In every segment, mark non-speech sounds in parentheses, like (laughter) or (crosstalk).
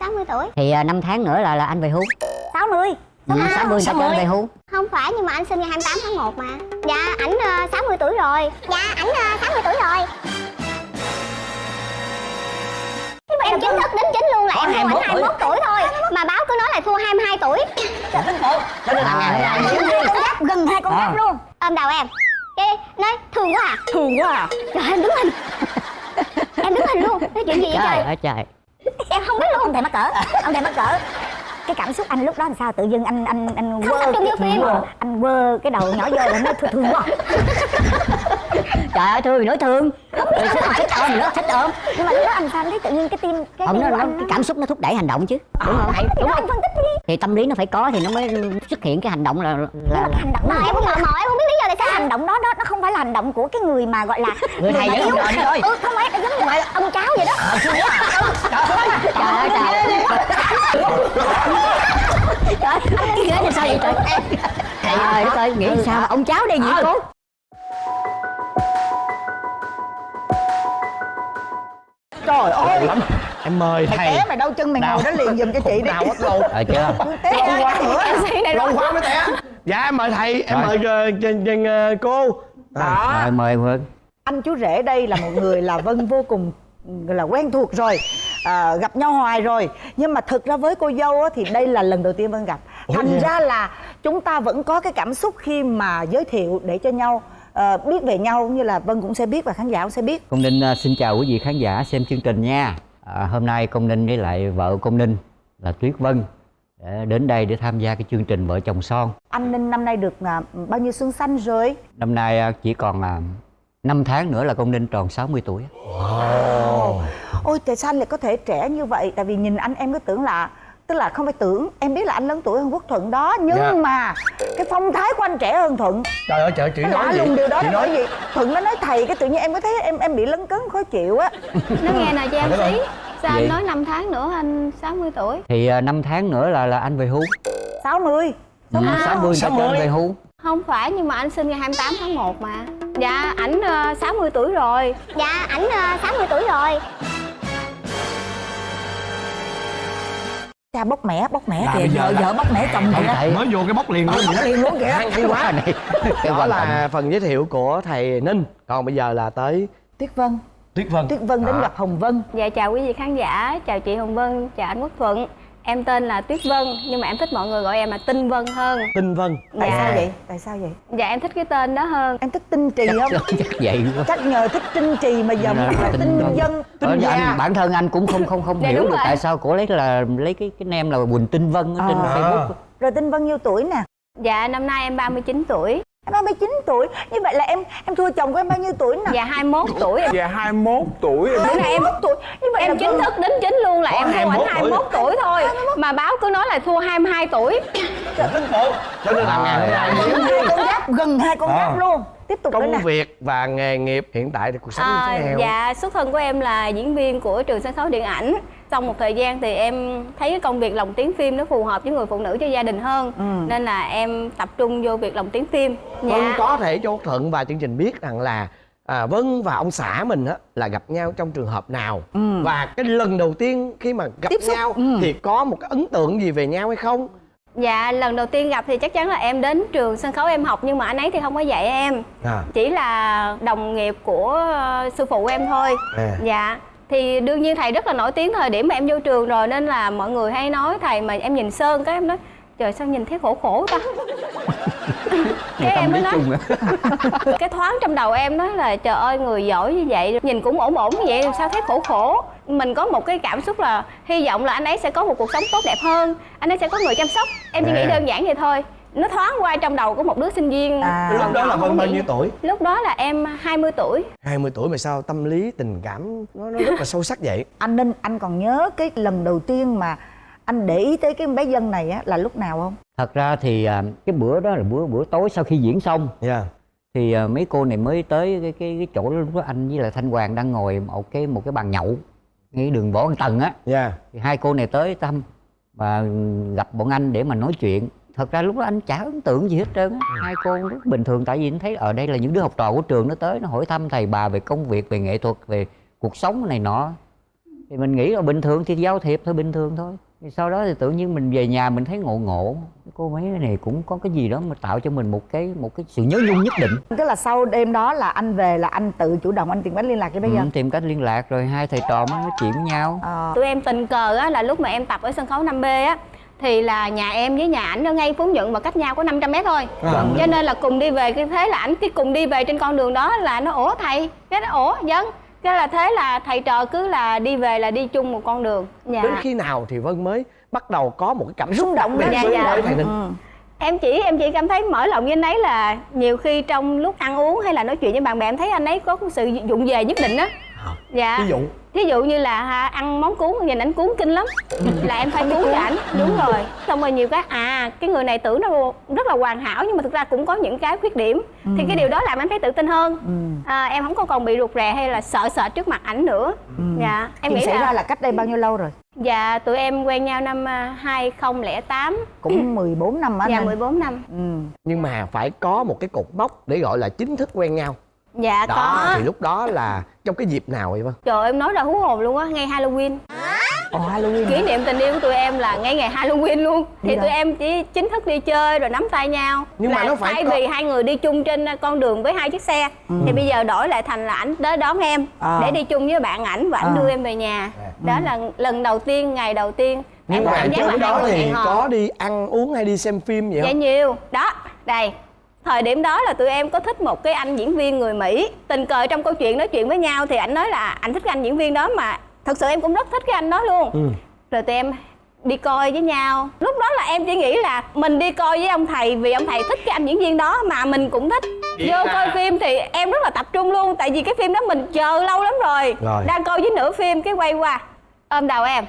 60 tuổi. Thì à, năm tháng nữa là là anh về hưu. 60 ừ, 60 người ta cho anh về hưu. Không phải nhưng mà anh sinh ngày 28 tháng 1 mà. Dạ ảnh ờ, 60 tuổi rồi. Dạ ảnh ờ, 60 tuổi rồi. Nhưng mà em chính thức đính chính luôn là Có em thua 21 ảnh 21 tuổi. thôi. Mà báo cứ nói là thua 22 tuổi. Cho nên là ngày ngày con giáp gần hai con giáp luôn. Ôm đầu em. Cái nói thương quá à. Thương quá à. Trời em đứng hình. Em đứng hình luôn. Nói chuyện gì vậy trời trời? ơi trời Em không biết luôn. Ông thầy mắc cỡ. Ông thầy mắc cỡ. Cái cảm xúc anh lúc đó làm sao? Tự dưng anh anh anh Không vô phim. quơ. Anh quơ cái đầu nhỏ vô là nó thương, thương quá (laughs) (laughs) trời ơi thương thì nói thương. Rồi. Thích thích ôm thích ôm nhưng mà lúc đó anh sao anh thấy tự nhiên cái tim cái không nó, nó anh cái cảm xúc nó thúc đẩy hành động chứ. Đúng không thì đó anh phân tích đi. Thì tâm lý nó phải có thì nó mới xuất hiện cái hành động là là, là hành động Mà em cũng mò em không biết lý do tại sao. Hành động đó đó nó không phải là hành động của cái người mà gọi là Người thầy trời đi thôi. ừ không phải giống như là ông cháu vậy đó. Trời (laughs) ơi trời trời cái ghế này sao vậy trời? Trời ơi đất ơi nghĩ sao mà ông cháu đây vậy cô trời ơi. lắm. Em mời mày thầy. té mày đau chân mày ngồi đó liền giùm cho chị đi. Mất lâu rồi chưa té lâu quá nữa. lâu quá mới té. Dạ em mời thầy. Em mời ờ, trên trên ờ, cô. Đó. Rồi mời Vân anh chú rể đây là một người là vân vô cùng là quen thuộc rồi à, gặp nhau hoài rồi. Nhưng mà thực ra với cô dâu á, thì đây là lần đầu tiên vân gặp. Thành ra là chúng ta vẫn có cái cảm xúc khi mà giới thiệu để cho nhau ờ, biết về nhau như là vân cũng sẽ biết và khán giả cũng sẽ biết. Công Ninh à, xin chào quý vị khán giả xem chương trình nha. À, Hôm nay Công Ninh với lại vợ Công Ninh là Tuyết Vân để đến đây để tham gia cái chương trình Vợ chồng son. Anh ninh năm nay được à, bao nhiêu xuân xanh rồi? Năm nay à, chỉ còn à, 5 tháng nữa là Công Ninh tròn 60 tuổi ôi tại sao lại có thể trẻ như vậy? Tại vì nhìn anh em cứ tưởng là tức là không phải tưởng. Em biết là anh lớn tuổi hơn quốc thuận đó nhưng Dạ. mà cái phong thái của anh trẻ hơn thuận. Trời ơi trời chị nó nói gì? lùng điều đó chị là nói vì thuận nó nói thầy cái tự nhiên em có thấy em em bị lấn cấn khó chịu á. Nó nghe nè cho em xí. Sao Gì? anh nói 5 tháng nữa anh 60 tuổi? Thì à, 5 tháng nữa là là anh về hưu. 60 ừ, 60 người ta cho anh về hưu. Không phải nhưng mà anh sinh ngày 28 tháng 1 mà. Dạ ảnh ờ, 60 tuổi rồi. Dạ ảnh ờ, 60 tuổi rồi cha bóc mẻ bóc mẻ kìa. vợ vợ bóc mẻ chồng kìa. mới vô cái bóc liền luôn. Vậy đó liền luôn kìa. Hay, quá. Này đó là phần giới thiệu của thầy ninh. Còn bây giờ là tới tuyết vân. Tuyết vân. Tuyết vân đến gặp hồng vân. Dạ chào quý vị khán giả. Chào chị Hồng Vân. Chào anh Quốc Thuận Em tên là Tuyết Vân Nhưng mà em thích mọi người gọi em là Tinh Vân hơn tinh vân tại Dạ. sao vậy tại sao vậy Dạ em thích cái tên đó hơn em thích tinh trì không chắc vậy quá chắc nhờ thích tinh trì mà dòng Là là tinh vân. dân Tinh Ờ, gia. anh, bản thân anh cũng không không không Dạ, hiểu được rồi. tại sao cổ lấy là lấy cái cái nem là Quỳnh Tinh Vân ở trên À. Facebook rồi tinh vân nhiêu tuổi nè Dạ năm nay em 39 tuổi em 39 tuổi như vậy là em em thua chồng của em bao nhiêu tuổi nè? Dạ 21 tuổi em, Dạ 21 tuổi em Bữa nay em 21 tuổi như vậy Em là chính thức đính chính luôn là Có em thua 21 ảnh 21 tuổi. thôi. Mà báo cứ nói là thua 22 tuổi. Cho nên là ngày hôm nay con giáp gần hai con À. giáp luôn. Tiếp tục công việc và nghề nghiệp hiện tại thì cuộc sống như À, thế nào? dạ xuất thân của em là diễn viên của trường sân khấu điện ảnh sau một thời gian thì em thấy cái công việc lồng tiếng phim nó phù hợp với người phụ nữ cho gia đình hơn. Ừ. nên là em tập trung vô việc lồng tiếng phim. Vân dạ có thể cho Thuận và chương trình biết rằng là à, Vân và ông xã mình á là gặp nhau trong trường hợp nào. Ừ. và cái lần đầu tiên khi mà gặp Tiếp xúc, nhau ừ. thì có một cái ấn tượng gì về nhau hay không? Dạ lần đầu tiên gặp thì chắc chắn là em đến trường sân khấu em học nhưng mà anh ấy thì không có dạy em. À, chỉ là đồng nghiệp của ờ, sư phụ em thôi. À. dạ thì đương nhiên thầy rất là nổi tiếng thời điểm mà em vô trường rồi nên là mọi người hay nói thầy mà em nhìn sơn cái em nói trời sao nhìn thấy khổ khổ ta? (laughs) Cái em mới nói. (laughs) cái thoáng trong đầu em nói là trời ơi người giỏi như vậy nhìn cũng ổn ổn như vậy sao thấy khổ khổ? Mình có một cái cảm xúc là hy vọng là anh ấy sẽ có một cuộc sống tốt đẹp hơn anh ấy sẽ có người chăm sóc. Em chỉ nghĩ đơn giản vậy thôi nó thoáng qua trong đầu của một đứa sinh viên. À. lúc đó là Vân bao nhiêu tuổi? Lúc đó là em 20 tuổi. 20 tuổi mà sao tâm lý tình cảm nó, nó rất là sâu sắc vậy? (laughs) Anh ninh anh còn nhớ cái lần đầu tiên mà anh để ý tới cái bé dân này á là lúc nào không? Thật ra thì à, cái bữa đó là bữa bữa tối sau khi diễn xong. Dạ. Thì à, mấy cô này mới tới cái cái, cái chỗ lúc đó anh với lại thanh hoàng đang ngồi một cái một cái bàn nhậu ngay đường võ văn tần á. Dạ. Thì hai cô này tới thăm và gặp bọn anh để mà nói chuyện thật ra lúc đó anh chả ấn tượng gì hết trơn á. Hai cô rất bình thường tại vì anh thấy ở đây là những đứa học trò của trường nó tới nó hỏi thăm thầy bà về công việc về nghệ thuật về cuộc sống này nọ. Thì mình nghĩ là bình thường thì giao thiệp thôi bình thường thôi. Thì sau đó thì tự nhiên mình về nhà mình thấy ngộ ngộ. Cái cô mấy này cũng có cái gì đó mà tạo cho mình một cái một cái sự nhớ nhung nhất định. Tức là sau đêm đó là anh về là anh tự chủ động anh tìm cách liên lạc với bé ừ, dân tìm cách liên lạc rồi hai thầy trò mới nói chuyện với nhau. Ờ. tụi em tình cờ á là lúc mà em tập ở sân khấu 5B á thì là nhà em với nhà ảnh ở ngay Phú Nhuận mà cách nhau có 500 mét thôi. Cho nên là cùng đi về cái thế là ảnh cái cùng đi về trên con đường đó là nó ủa thầy cái nó ủa dân cái là thế là thầy trò cứ là đi về là đi chung một con đường. Dạ. Đến khi nào thì vân mới bắt đầu có một cái cảm xúc động biệt dạ, với dạ. thầy ninh Ừ. em chỉ em chỉ cảm thấy mở lòng với anh ấy là nhiều khi trong lúc ăn uống hay là nói chuyện với bạn bè em thấy anh ấy có sự dụng về nhất định á dạ. Ví dụ. Thí dụ như là ha, ăn món cuốn nhìn ảnh cuốn kinh lắm. (laughs) Là em phải cuốn cho ảnh. Đúng rồi. Xong rồi nhiều cái à cái người này tưởng nó rất là hoàn hảo nhưng mà thực ra cũng có những cái khuyết điểm. Thì cái điều đó làm em thấy tự tin hơn. À, em không có còn bị rụt rè hay là sợ sợ trước mặt ảnh nữa. Dạ em Chuyện nghĩ xảy là, ra là cách đây bao nhiêu lâu rồi? Dạ tụi em quen nhau năm à, 2008 cũng (clears throat) 14 năm á dạ anh 14 năm. Ừ. nhưng mà phải có một cái cột mốc để gọi là chính thức quen nhau dạ đó có. thì lúc đó là trong cái dịp nào vậy vân? Trời em nói ra hú hồn luôn á ngay Halloween. Ồ Halloween kỷ niệm tình yêu của tụi em là ngay ngày Halloween luôn. Thì đâu? tụi em chỉ chính thức đi chơi rồi nắm tay nhau. Nhưng mà là nó phải thay có- vì hai người đi chung trên con đường với hai chiếc xe thì bây giờ đổi lại thành là ảnh tới đón em À. để đi chung với bạn ảnh và ảnh À. đưa em về nhà. Đó là lần đầu tiên ngày đầu tiên. Nhưng em mà trước đó thì có đi ăn uống hay đi xem phim vậy dạ không nhiều. Đó đây thời điểm đó là tụi em có thích một cái anh diễn viên người mỹ. Tình cờ trong câu chuyện nói chuyện với nhau thì ảnh nói là ảnh thích cái anh diễn viên đó mà thật sự em cũng rất thích cái anh đó luôn. Ừ. rồi tụi em đi coi với nhau. Lúc đó là em chỉ nghĩ là mình đi coi với ông thầy vì ông thầy thích cái anh diễn viên đó mà mình cũng thích. Vô coi phim thì em rất là tập trung luôn tại vì cái phim đó mình chờ lâu lắm rồi, Rồi. đang coi với nửa phim cái quay qua ôm đầu em.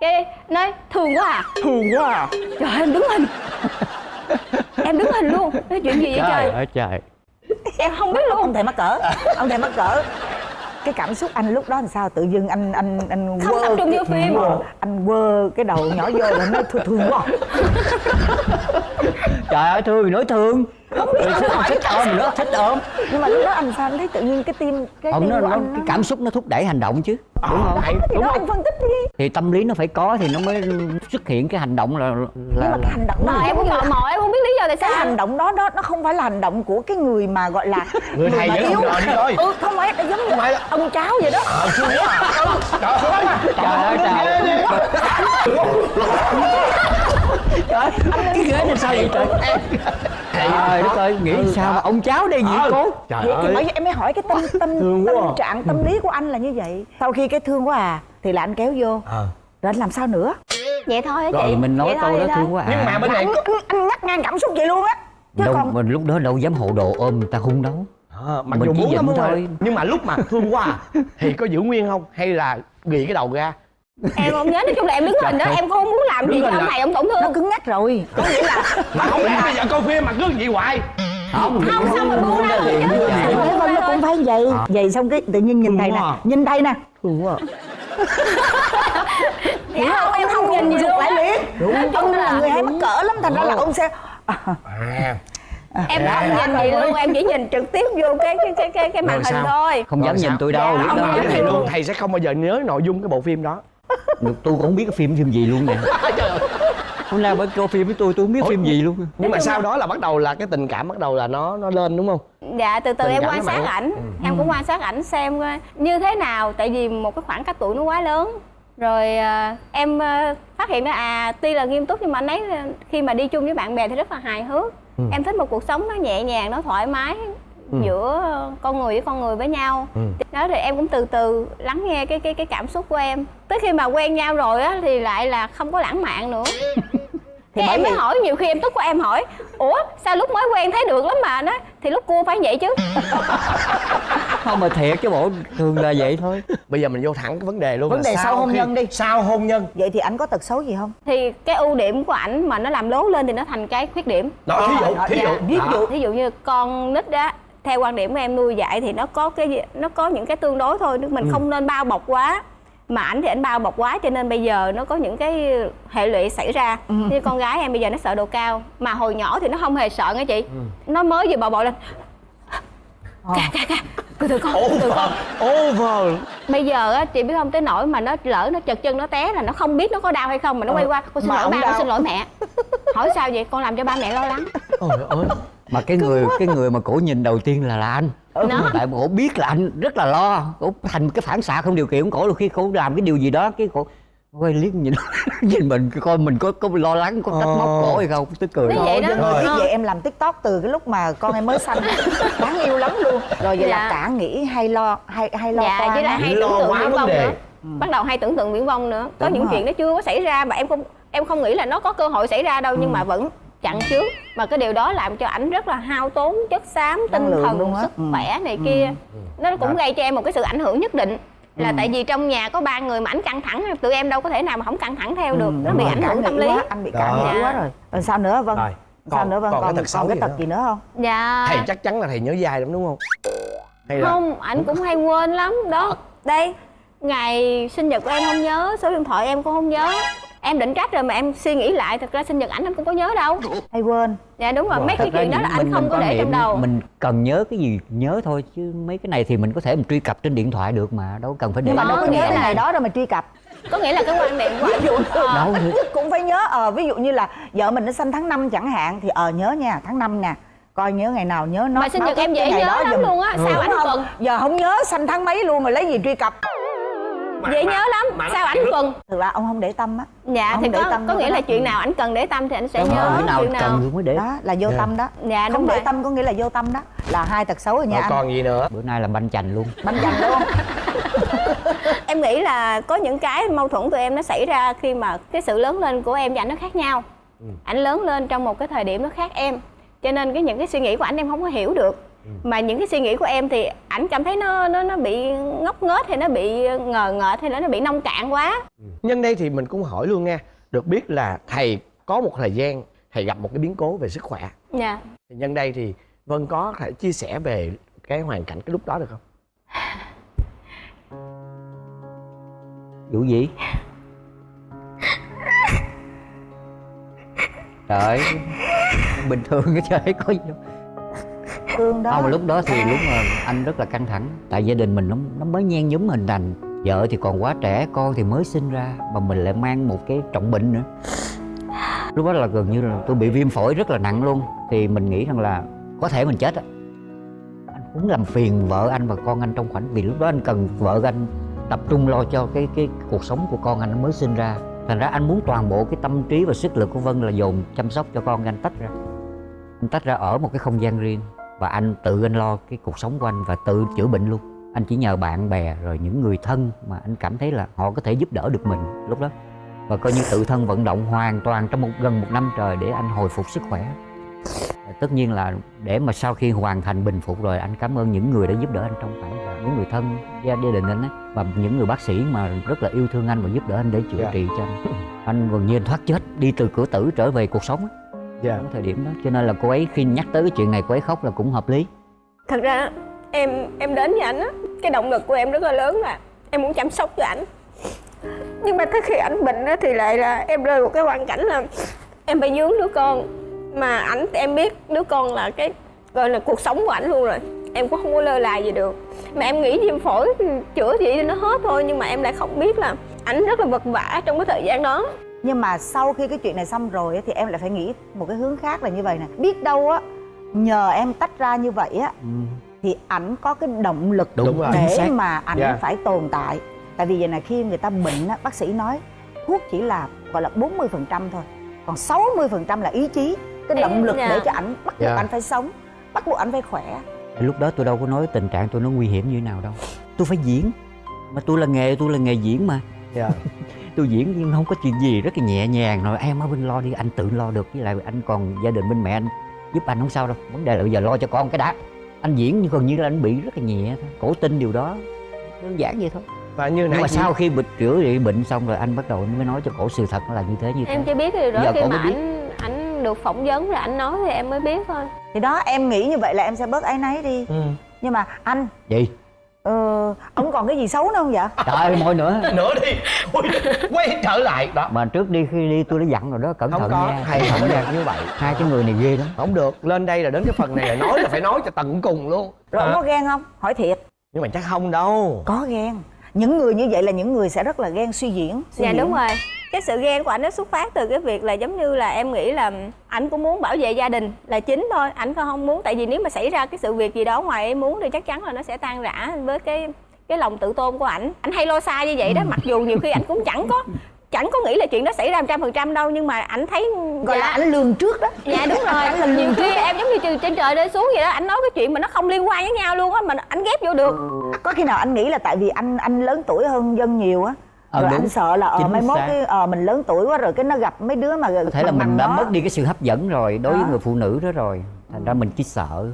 Cái nói thương quá à. Thương quá à. trời ơi, em đứng hình (laughs) em đứng hình luôn nói chuyện gì vậy trời trời? ơi trời. Em không biết luôn. ông thầy mắc cỡ. Ông thầy mắc cỡ. Cái cảm xúc anh lúc đó làm sao? Tự dưng anh anh anh Không tập trung vô phim. Quơ, anh quơ cái đầu nhỏ vô rồi nói thương thương quá. Trời ơi thương thì nói thương không biết thích, thích ôm nó thích ôm. nhưng mà lúc đó anh sao anh thấy tự nhiên cái tim cái không tim nó, của nó anh cái cảm xúc nó thúc đẩy hành động chứ. Đúng không? Đấy, thì đúng đó không? anh phân tích đi. Thì tâm lý nó phải có thì nó mới xuất hiện cái hành động là là, nhưng mà cái hành động đó mà em cũng tò mò em không biết lý do tại cái sao. hành động đó đó nó không phải là hành động của cái người mà gọi là (laughs) Người mà trò đi coi. ừ không phải nó giống như phải ông cháu vậy đó. Trời ơi trời ơi trời (laughs) trời cái ghế này sao vậy trời? Trời đất ơi nghĩ sao mà ông cháu đây gì cố trời Vậy thì ơi vì em mới hỏi cái tâm tâm Thương tâm quá. à. trạng tâm lý của anh là như vậy. Sau khi cái thương quá à thì là anh kéo vô. Ờ. rồi anh làm sao nữa? Vậy thôi á chị. Rồi mình nói Vậy thôi, câu đó vậy thôi. thương quá à. Nhưng mà bên này anh, ngắt ngang cảm xúc vậy luôn á. Chứ đâu còn mình lúc đó đâu dám hộ đồ ôm người ta hung đâu. Ờ, mặc Mình dù chỉ muốn lắm giận thôi. thôi. nhưng mà lúc mà thương quá à, thì có giữ nguyên không? Hay là ghi cái đầu ra em không nhớ nói chung là em đứng hình đó em không muốn làm gì Đứng cho hình ông thầy ông tổn nó thương cứng ngắc rồi. Có nghĩa là mà không lẽ bây giờ coi phim mà cứ vậy hoài. Không không sao mà buông ra được chứ? Vân nó cũng phải vậy. Vậy xong cái tự nhiên nhìn thầy nè nhìn thầy nè. Thương (laughs) quá dạ không em không nhìn gì luôn lại liền đúng. Ông là người hay mắc cỡ lắm thành ra là ông sẽ à. Em không nhìn gì luôn em chỉ nhìn trực tiếp vô cái cái cái cái, cái màn hình thôi. Không dám nhìn tôi đâu Dạ, lúc ông đó nói với thầy Thương. luôn. Thầy sẽ không bao giờ nhớ nội dung cái bộ phim đó Được, tôi cũng không biết cái phim phim gì luôn nè. (laughs) Hôm nay mới coi phim với tôi tôi không biết phim gì luôn nhưng mà sau đó là bắt đầu là cái tình cảm bắt đầu là nó nó lên đúng không? Dạ từ từ Tình em quan sát ảnh. Em cũng quan sát ảnh xem coi như thế nào. Tại vì một cái khoảng cách tuổi nó quá lớn. Rồi à, em à, phát hiện ra à tuy là nghiêm túc nhưng mà anh ấy khi mà đi chung với bạn bè thì rất là hài hước. Em thích một cuộc sống nó nhẹ nhàng nó thoải mái giữa con người với con người với nhau. Ừ. đó thì em cũng từ từ lắng nghe cái cái cái cảm xúc của em. Tới khi mà quen nhau rồi á thì lại là không có lãng mạn nữa. (laughs) Bởi em mới vì- hỏi nhiều khi em tức của em hỏi ủa sao lúc mới quen thấy được lắm mà? Nó thì lúc cua phải vậy chứ. (laughs) Không mà thiệt chứ bộ thường là vậy thôi. Bây giờ mình vô thẳng cái vấn đề luôn Vấn đề sau hôn khi- nhân đi. sau hôn nhân. Vậy thì anh có tật xấu gì không? Thì cái ưu điểm của ảnh mà nó làm lố lên thì nó thành cái khuyết điểm. Đó thí dụ thí dụ. Ví dụ. Ví dụ như con nít đó theo quan điểm của em nuôi dạy thì nó có cái nó có những cái tương đối thôi mình không nên bao bọc quá. Mà ảnh thì ảnh bao bọc quá cho nên bây giờ nó có những cái hệ lụy xảy ra. Như con gái em bây giờ nó sợ độ cao mà hồi nhỏ thì nó không hề sợ nghe chị. Nó mới vừa bò bò lên ca ca ca từ từ con từ từ con. Over bây giờ á chị biết không tới nỗi mà nó lỡ nó chật chân nó té là nó không biết nó có đau hay không mà nó quay qua. Con xin Mà lỗi ba đau. con xin lỗi mẹ. Hỏi sao vậy? Con làm cho ba mẹ lo lắng. Ôi ơi. Mà cái người cái người mà cổ nhìn đầu tiên là là anh. Nó. tại cổ biết là anh rất là lo. Cổ thành cái phản xạ không điều kiện của cổ khi cổ làm cái điều gì đó cái cổ quay liếc nhìn (laughs) nhìn mình coi mình có có lo lắng có trách móc cổ hay không? Tức cười Nó vậy đó. Ơi, biết Ờ. vậy em làm tiktok từ cái lúc mà con em mới sanh. (laughs) Đáng yêu lắm luôn. Rồi vậy là Dạ. cả nghĩ hay lo hay hay lo dạ với lại hay Lo tưởng tượng quá viễn đề. nữa. Bắt đầu hay tưởng tượng viễn vong nữa. Có Đúng những rồi. chuyện nó chưa có xảy ra mà em không em không nghĩ là nó có cơ hội xảy ra đâu nhưng mà vẫn chặn trước. Mà cái điều đó làm cho ảnh rất là hao tốn chất xám tinh thần sức Ừ. khỏe này kia. Nó cũng gây cho em một cái sự ảnh hưởng nhất định là tại vì trong nhà có ba người mà ảnh căng thẳng tụi em đâu có thể nào mà không căng thẳng theo được nó bị rồi, ảnh hưởng tâm lý. quá, anh bị cảm nghĩ quá rồi. Rồi sao nữa vâng Rồi, sao còn- nữa vâng còn cái còn, tật xấu còn cái tật nữa? gì nữa không? Dạ. Thầy chắc chắn là thầy nhớ dai lắm đúng không? Hay là không ảnh cũng hay quên lắm. Đó đây. Ngày sinh nhật của em không nhớ số điện thoại em cũng không nhớ em định trách rồi mà em suy nghĩ lại thật ra sinh nhật ảnh em cũng có nhớ đâu. Hay quên. Dạ đúng rồi mấy cái Thật ra chuyện đó là mình- không có để trong đầu. mình cần nhớ cái gì nhớ thôi chứ mấy cái này thì mình có thể mình truy cập trên điện thoại được mà đâu cần phải để nhưng mà đâu có nghĩa nhớ cái là- ngày đó đâu mà truy cập. Có nghĩa là cái quan niệm của ảnh ờ, đâu ít nhất cũng phải nhớ ờ ví dụ như là vợ mình nó sinh tháng 5 chẳng hạn thì ờ nhớ nha tháng 5 nè coi nhớ ngày nào nhớ nó mà sinh nhật em dễ nhớ lắm luôn á sao ảnh cần giờ không nhớ sanh tháng mấy luôn mà lấy gì truy cập dễ nhớ lắm. sao ảnh cần thực ra ông không để tâm á. Dạ Không thì để có tâm có nghĩa là chuyện nào ảnh cần để tâm thì ảnh sẽ Đúng nhớ cái nào chuyện nào. cần mới để đó là vô Dạ. tâm đó. Dạ đúng không để tâm có nghĩa là vô tâm đó. Là hai tật xấu rồi nha anh. còn gì nữa? Bữa nay là banh chành luôn. Bánh dành luôn. (laughs) Em nghĩ là có những cái mâu thuẫn tụi em nó xảy ra khi mà cái sự lớn lên của em và ảnh nó khác nhau. Ảnh lớn lên trong một cái thời điểm nó khác em. Cho nên cái những cái suy nghĩ của ảnh em không có hiểu được mà những cái suy nghĩ của em thì ảnh cảm thấy nó nó nó bị ngốc nghếch hay nó bị ngờ ngợt hay là nó bị nông cạn quá. Nhân đây thì mình cũng hỏi luôn nha được biết là thầy có một thời gian thầy gặp một cái biến cố về sức khỏe. Dạ. Thì nhân đây thì vân có thể chia sẻ về cái hoàn cảnh cái lúc đó được không? Vụ gì? Trời ơi, bình thường cái trời có gì đâu thương đó. Không lúc đó thì lúc mà anh rất là căng thẳng. Tại gia đình mình nó nó mới nhen nhúm hình thành. Vợ thì còn quá trẻ, con thì mới sinh ra, mà mình lại mang một cái trọng bệnh nữa. Lúc đó là gần như là tôi bị viêm phổi rất là nặng luôn. Thì mình nghĩ rằng là có thể mình chết á. Anh cũng làm phiền vợ anh và con anh trong khoảnh, vì lúc đó anh cần vợ anh tập trung lo cho cái cái cuộc sống của con anh mới sinh ra. Thành ra anh muốn toàn bộ cái tâm trí và sức lực của vân là dồn chăm sóc cho con anh tách ra. Anh tách ra ở một cái không gian riêng và anh tự anh lo cái cuộc sống của anh và tự chữa bệnh luôn. Anh chỉ nhờ bạn bè rồi những người thân mà anh cảm thấy là họ có thể giúp đỡ được mình lúc đó. Và coi như tự thân vận động hoàn toàn trong một gần một năm trời để anh hồi phục sức khỏe. Và tất nhiên là để mà sau khi hoàn thành bình phục rồi anh cảm ơn những người đã giúp đỡ anh trong khoảng những người thân gia gia đình anh ấy và những người bác sĩ mà rất là yêu thương anh và giúp đỡ anh để chữa Dạ. trị cho anh. Anh gần như anh thoát chết đi từ cửa tử trở về cuộc sống á dạ. Ở thời điểm đó. Cho nên là cô ấy khi nhắc tới cái chuyện này cô ấy khóc là cũng hợp lý. Thật ra em em đến với ảnh á cái động lực của em rất là lớn là em muốn chăm sóc cho ảnh. Nhưng mà tới khi ảnh bệnh á thì lại là em rơi vào cái hoàn cảnh là em phải dướng đứa con. Mà ảnh em biết đứa con là cái gọi là cuộc sống của ảnh luôn rồi. Em cũng không có lơ là gì được. Mà em nghĩ viêm phổi chữa gì nó hết thôi nhưng mà em lại không biết là ảnh rất là vật vã trong cái thời gian đó nhưng mà sau khi cái chuyện này xong rồi á, thì em lại phải nghĩ một cái hướng khác là như vậy nè. Biết đâu á nhờ em tách ra như vậy á thì ảnh có cái động lực Đúng rồi. để mà ảnh Dạ. phải tồn tại. Tại vì giờ này khi người ta bệnh á, bác sĩ nói thuốc chỉ là gọi là 40% thôi còn 60% là ý chí cái động lực để cho ảnh bắt buộc Dạ. ảnh phải sống bắt buộc ảnh phải khỏe. Lúc đó tôi đâu có nói tình trạng tôi nó nguy hiểm như thế nào đâu. Tôi phải diễn. Mà tôi là nghề tôi là nghề diễn mà. Dạ (laughs) tôi diễn nhưng không có chuyện gì rất là nhẹ nhàng. Rồi em ở bên lo đi anh tự lo được với lại anh còn gia đình bên mẹ anh giúp anh không sao đâu. Vấn đề là bây giờ lo cho con cái đã. Anh diễn nhưng gần như là anh bị rất là nhẹ thôi cổ tin điều đó đơn giản vậy thôi. Và như nhưng nãy mà chị- sau khi bị chữa trị bệnh xong rồi anh bắt đầu anh mới nói cho cổ sự thật là như thế như thế. em chỉ biết cái điều đó Giờ khi mà ảnh ảnh được phỏng vấn rồi ảnh nói thì em mới biết thôi. Thì đó em nghĩ như vậy là em sẽ bớt áy náy đi. Ừ. nhưng mà anh gì ờ, ông còn cái gì xấu nữa không vậy? Trời ơi môi nữa. (laughs) Nữa đi. Ui, quay trở lại. Đó. Mà trước đi khi đi tôi đã dặn rồi đó cẩn Không thận có, nha. Hay cẩn không thận được như vậy. hai cái người này ghê lắm. Không được. Lên đây là đến cái phần này là nói là phải nói cho tận cùng luôn. Rồi ông À, có ghen không? Hỏi thiệt. Nhưng mà chắc không đâu. Có ghen những người như vậy là những người sẽ rất là ghen suy diễn suy dạ diễn. đúng rồi. Cái sự ghen của ảnh nó xuất phát từ cái việc là giống như là em nghĩ là ảnh cũng muốn bảo vệ gia đình là chính thôi ảnh không muốn. Tại vì nếu mà xảy ra cái sự việc gì đó ngoài em muốn thì chắc chắn là nó sẽ tan rã với cái cái lòng tự tôn của ảnh. Ảnh hay lo xa như vậy đó mặc dù nhiều khi ảnh cũng chẳng có chẳng có nghĩ là chuyện đó xảy ra trăm phần trăm đâu nhưng mà ảnh thấy gọi dạ, là ảnh lường trước đó. Dạ đúng rồi nhiều khi em giống như từ trên trời rơi xuống vậy đó ảnh nói cái chuyện mà nó không liên quan với nhau luôn á mà ảnh ghép vô được. Có khi nào anh nghĩ là tại vì anh anh lớn tuổi hơn dân nhiều á Ờ, rồi đúng. anh sợ là ờ mai mốt cái ờ mình lớn tuổi quá rồi cái nó gặp mấy đứa mà có thể là mình đã mất đi cái sự hấp dẫn rồi đối với Đó. người phụ nữ đó rồi thành ra mình chỉ sợ.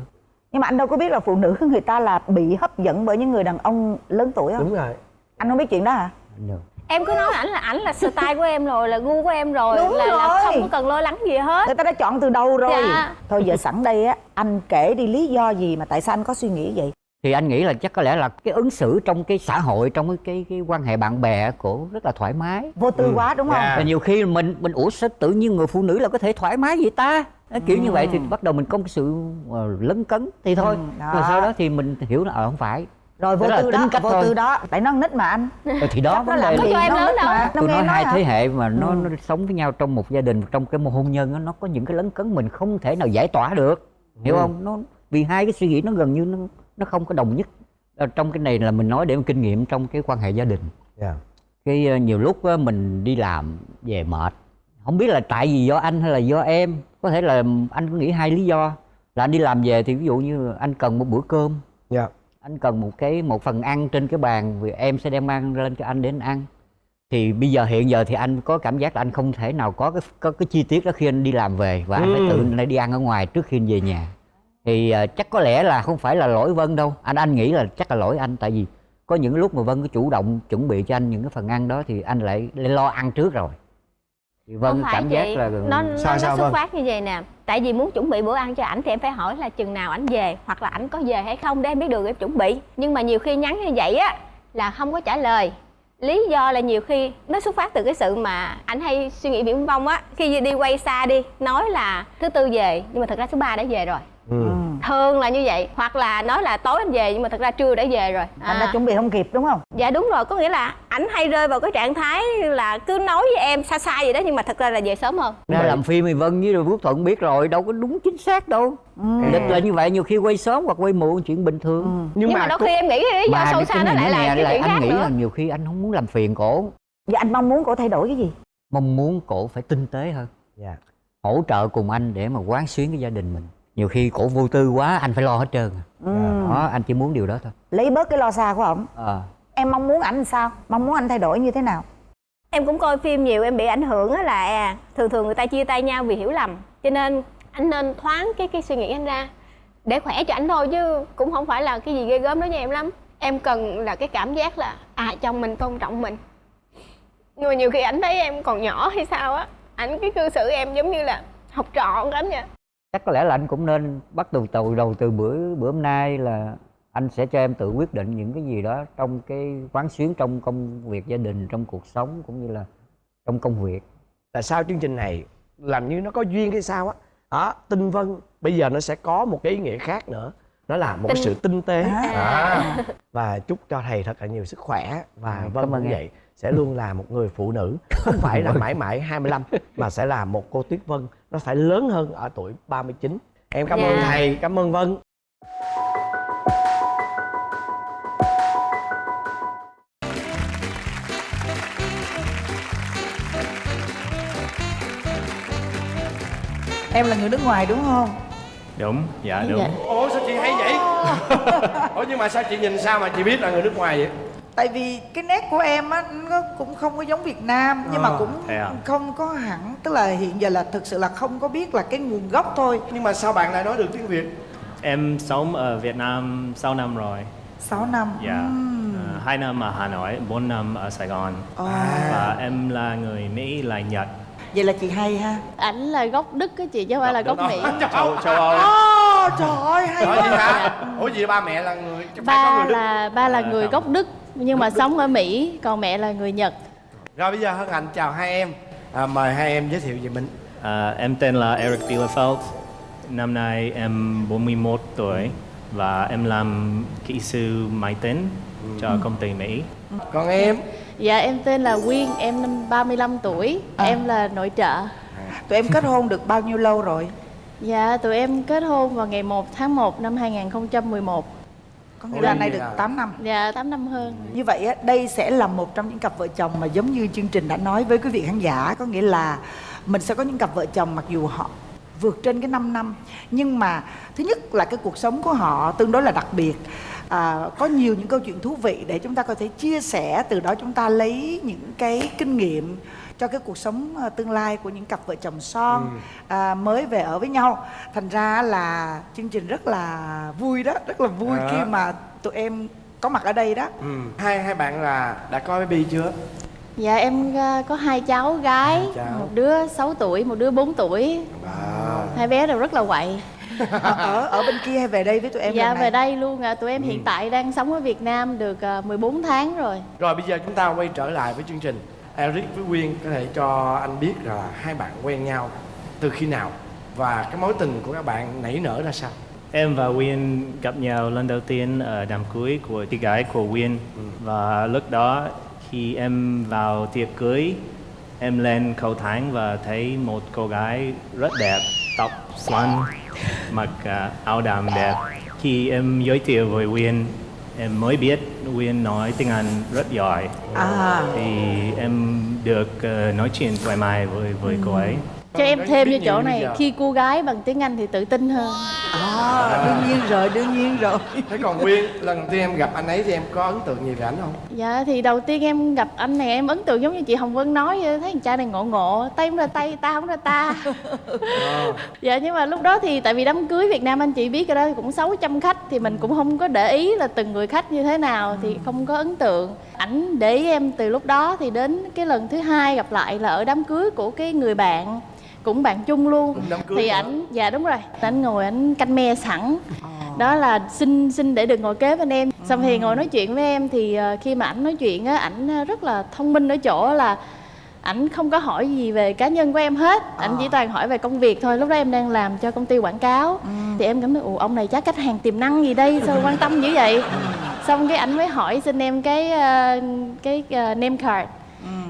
Nhưng mà anh đâu có biết là phụ nữ người ta là bị hấp dẫn bởi những người đàn ông lớn tuổi không? Đúng rồi. Anh không biết chuyện đó hả? Được. Em cứ nói ảnh là ảnh là style của em rồi là gu của em rồi Đúng là, là rồi. không có cần lo lắng gì hết. Người ta đã chọn từ đầu rồi. Dạ. thôi giờ sẵn đây á anh kể đi lý do gì mà tại sao anh có suy nghĩ vậy? Thì anh nghĩ là chắc có lẽ là cái ứng xử trong cái xã hội trong cái cái, cái quan hệ bạn bè của rất là thoải mái. Vô tư quá đúng không? Dạ. và nhiều khi mình mình ủa sao tự nhiên người phụ nữ là có thể thoải mái vậy ta? Kiểu như vậy thì bắt đầu mình có một sự ờ, lấn cấn thì thôi. Ừ, đó. rồi sau đó thì mình hiểu là ờ không phải rồi vô là tư đó vô tư đó. Tại nó nít mà anh. Ờ, thì đó nó vấn làm đề gì cho em lớn đâu. tôi nói hai thế hệ mà nó, Ừ. nó sống với nhau trong một gia đình trong cái hôn nhân nó có những cái lấn cấn mình không thể nào giải tỏa được. Hiểu Ừ. không? Nó vì hai cái suy nghĩ nó gần như nó nó không có đồng nhất. Ờ, trong cái này là mình nói để kinh nghiệm trong cái quan hệ gia đình. Dạ. Cái ờ, nhiều lúc mình đi làm về mệt. Không biết là tại vì do anh hay là do em. Có thể là anh có nghĩ hai lý do. Là anh đi làm về thì ví dụ như anh cần một bữa cơm. Dạ anh cần một cái một phần ăn trên cái bàn vì em sẽ đem ăn lên cho anh để anh ăn. Thì bây giờ hiện giờ thì anh có cảm giác là anh không thể nào có cái có cái chi tiết đó khi anh đi làm về và anh phải Ừ. tự anh đi ăn ở ngoài trước khi anh về nhà. Thì ờ, chắc có lẽ là không phải là lỗi vân đâu. Anh anh nghĩ là chắc là lỗi anh tại vì có những lúc mà vân có chủ động chuẩn bị cho anh những cái phần ăn đó thì anh lại, lại lo ăn trước rồi. Thì vân không phải cảm giác chị. là nó, nó, Sao, nó sao, xuất Vân? phát như vậy nè tại vì muốn chuẩn bị bữa ăn cho ảnh thì em phải hỏi là chừng nào ảnh về, hoặc là ảnh có về hay không để em biết được em chuẩn bị. Nhưng mà nhiều khi nhắn như vậy á, là không có trả lời. Lý do là nhiều khi nó xuất phát từ cái sự mà ảnh hay suy nghĩ viễn vông á. Khi đi quay xa đi, nói là thứ tư về, nhưng mà thật ra thứ ba đã về rồi ừ. thường là như vậy hoặc là nói là tối anh về nhưng mà thật ra trưa đã về rồi. Anh đã À. chuẩn bị không kịp đúng không? Dạ đúng rồi, có nghĩa là ảnh hay rơi vào cái trạng thái là cứ nói với em xa xa vậy đó nhưng mà thật ra là về sớm hơn. ra làm phim thì vân với rồi phước thuận biết rồi đâu có đúng chính xác đâu. Lịch là như vậy nhiều khi quay sớm hoặc quay muộn chuyện bình thường. Nhưng, mà, đôi cô- khi em nghĩ cái lý do mà sâu xa nó này lại là cái chuyện anh khác nghĩ nữa. là nhiều khi anh không muốn làm phiền cổ. Và anh mong muốn cổ thay đổi cái gì? Mong muốn cổ phải tinh tế hơn. Dạ. Hỗ trợ cùng anh để mà quán xuyến cái gia đình mình nhiều khi cổ vô tư quá anh phải lo hết trơn à. ừ. đó anh chỉ muốn điều đó thôi lấy bớt cái lo xa của ổng Ờ. em mong muốn ảnh sao mong muốn anh thay đổi như thế nào Em cũng coi phim nhiều em bị ảnh hưởng á là à, thường thường người ta chia tay nhau vì hiểu lầm. Cho nên anh nên thoáng cái cái suy nghĩ anh ra để khỏe cho anh thôi chứ cũng không phải là cái gì ghê gớm đối với em lắm. Em cần là cái cảm giác là à chồng mình tôn trọng mình. Nhưng mà nhiều khi ảnh thấy em còn nhỏ hay sao á, ảnh cái cư xử em giống như là học trò lắm nha. Chắc có lẽ là anh cũng nên bắt đầu từ đầu từ bữa bữa hôm nay là anh sẽ cho em tự quyết định những cái gì đó trong cái quán xuyến trong công việc gia đình trong cuộc sống cũng như là trong công việc. Tại sao chương trình này làm như nó có duyên hay sao á? Đó tinh vân bây giờ nó sẽ có một cái ý nghĩa khác nữa. Nó là một Tinh- sự tinh tế. À. à. và chúc cho thầy thật là nhiều sức khỏe. Và À, vân cũng em. vậy sẽ luôn là một người phụ nữ. Không phải là (laughs) mãi mãi 25 mà sẽ là một cô Tuyết Vân nó phải lớn hơn ở tuổi 39 em cảm ơn Dạ. thầy cảm ơn Vân. Em là người nước ngoài đúng không? Đúng dạ đúng. Dạ. ủa sao chị hay vậy? (laughs) Ủa nhưng mà sao chị nhìn sao mà chị biết là người nước ngoài vậy tại vì cái nét của em á nó cũng không có giống Việt Nam nhưng mà Ờ, cũng à? không có hẳn tức là hiện giờ là thực sự là không có biết là cái nguồn gốc thôi. Nhưng mà sao bạn lại nói được tiếng việt? Em sống ở Việt Nam 6 năm rồi. 6 năm dạ. Ừm. Ờ, hai năm ở Hà Nội 4 năm ở Sài Gòn. Ồ. và em là người Mỹ là Nhật. Vậy là chị hay ha? Ảnh là gốc đức á chị chứ không phải là gốc mỹ. (laughs) Châu châu Âu. Trời ơi hay quá. hả? Ủa gì ba mẹ là người ba người Đức. là ba là người gốc Đức nhưng mà sống ở Mỹ còn mẹ là người Nhật Rồi bây giờ hân hạnh chào hai em. À, mời hai em giới thiệu về mình. À, em tên là Eric Bielefeld. Năm nay em 41 tuổi và em làm kỹ sư máy tính cho công ty Mỹ. Còn em? dạ em tên là Quyên em năm 35 tuổi em là nội trợ Tụi em kết hôn được bao nhiêu lâu rồi? dạ tụi em kết hôn vào ngày 1 tháng 1 năm 2011 Có nghĩa là nay được 8 năm. Dạ 8 năm hơn. Như vậy á, đây sẽ là một trong những cặp vợ chồng mà giống như chương trình đã nói với quý vị khán giả. Có nghĩa là mình sẽ có những cặp vợ chồng mặc dù họ vượt trên cái 5 năm Nhưng mà thứ nhất là cái cuộc sống của họ tương đối là đặc biệt. À, Có nhiều những câu chuyện thú vị để chúng ta có thể chia sẻ Từ đó chúng ta lấy những cái kinh nghiệm cho cái cuộc sống à, tương lai của những cặp vợ chồng son à, mới về ở với nhau thành ra là chương trình rất là vui đó rất là vui À. khi mà tụi em có mặt ở đây đó Ừ. Hai hai bạn là đã có baby chưa? dạ em à, có hai cháu gái Hai cháu. một đứa 6 tuổi một đứa 4 tuổi Wow. hai bé đều rất là quậy ở, ở ở bên kia hay về đây với tụi em dạ về đây luôn à. tụi em hiện tại đang sống ở Việt Nam được à, 14 tháng rồi Rồi bây giờ chúng ta quay trở lại với chương trình. Eric với Quyên có thể cho anh biết là hai bạn quen nhau từ khi nào và cái mối tình của các bạn nảy nở ra sao? Em và Win gặp nhau lần đầu tiên ở đám cưới của chị gái của Win và lúc đó khi em vào tiệc cưới em lên cầu thang và thấy một cô gái rất đẹp tóc xoăn mặc à, áo đầm đẹp. Khi em giới thiệu với Win em mới biết Win nói tiếng Anh rất giỏi. À. Thì em được ờ, nói chuyện thoải mái với với cô ấy cho em thêm vô chỗ này giờ. khi cô gái bằng tiếng Anh thì tự tin hơn à, đương nhiên rồi đương nhiên rồi Thế còn Quyên, lần đầu tiên em gặp anh ấy thì em có ấn tượng gì về ảnh không? Dạ thì đầu tiên em gặp anh này em ấn tượng giống như chị Hồng Vân nói vậy, thấy thằng cha này ngộ ngộ, tay không ra tay, ta không ra ta. (laughs) dạ nhưng mà lúc đó thì tại vì đám cưới Việt Nam anh chị biết rồi đó cũng 600 khách thì mình cũng không có để ý là từng người khách như thế nào thì không có ấn tượng. Ảnh để ý em từ lúc đó thì đến cái lần thứ hai gặp lại là ở đám cưới của cái người bạn cũng bạn chung luôn. Thì ảnh dạ đúng rồi. Ảnh ngồi ảnh canh me sẵn. Đó là xin xin để được ngồi kế bên em. Xong thì ngồi nói chuyện với em thì ờ, khi mà ảnh nói chuyện á ảnh ờ, rất là thông minh ở chỗ là ảnh không có hỏi gì về cá nhân của em hết. Ảnh chỉ toàn hỏi về công việc thôi. Lúc đó em đang làm cho công ty quảng cáo. Thì em cảm thấy ồ ông này chắc khách hàng tiềm năng gì đây? Sao quan tâm dữ vậy? Xong cái ảnh mới hỏi xin em cái ờ, cái ờ, name card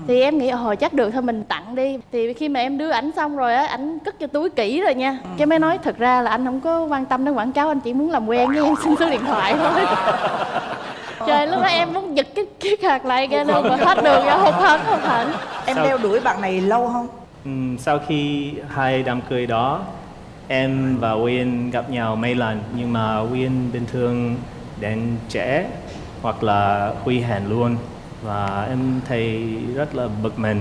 thì em nghĩ hồi chắc được thôi mình tặng đi. Thì khi mà em đưa ảnh xong rồi á ảnh cất cho túi kỹ rồi nha. Cái mới nói thật ra là anh không có quan tâm đến quảng cáo anh chỉ muốn làm quen với em xin số điện thoại thôi. (laughs) Trời lúc đó em muốn giật cái cái card lại ra luôn mà hết đường ra hụt hẫng hụt hẫng. Em Sao? đeo đuổi bạn này lâu không? Ừm, sau khi hai đám cưới đó em và Win gặp nhau mấy lần. Nhưng mà Win bình thường đến trễ hoặc là hủy hẹn luôn và em thấy rất là bực mình.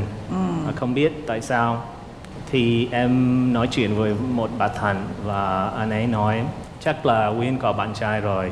Và không biết tại sao. Thì em nói chuyện với một bà thần và anh ấy nói chắc là Win có bạn trai rồi.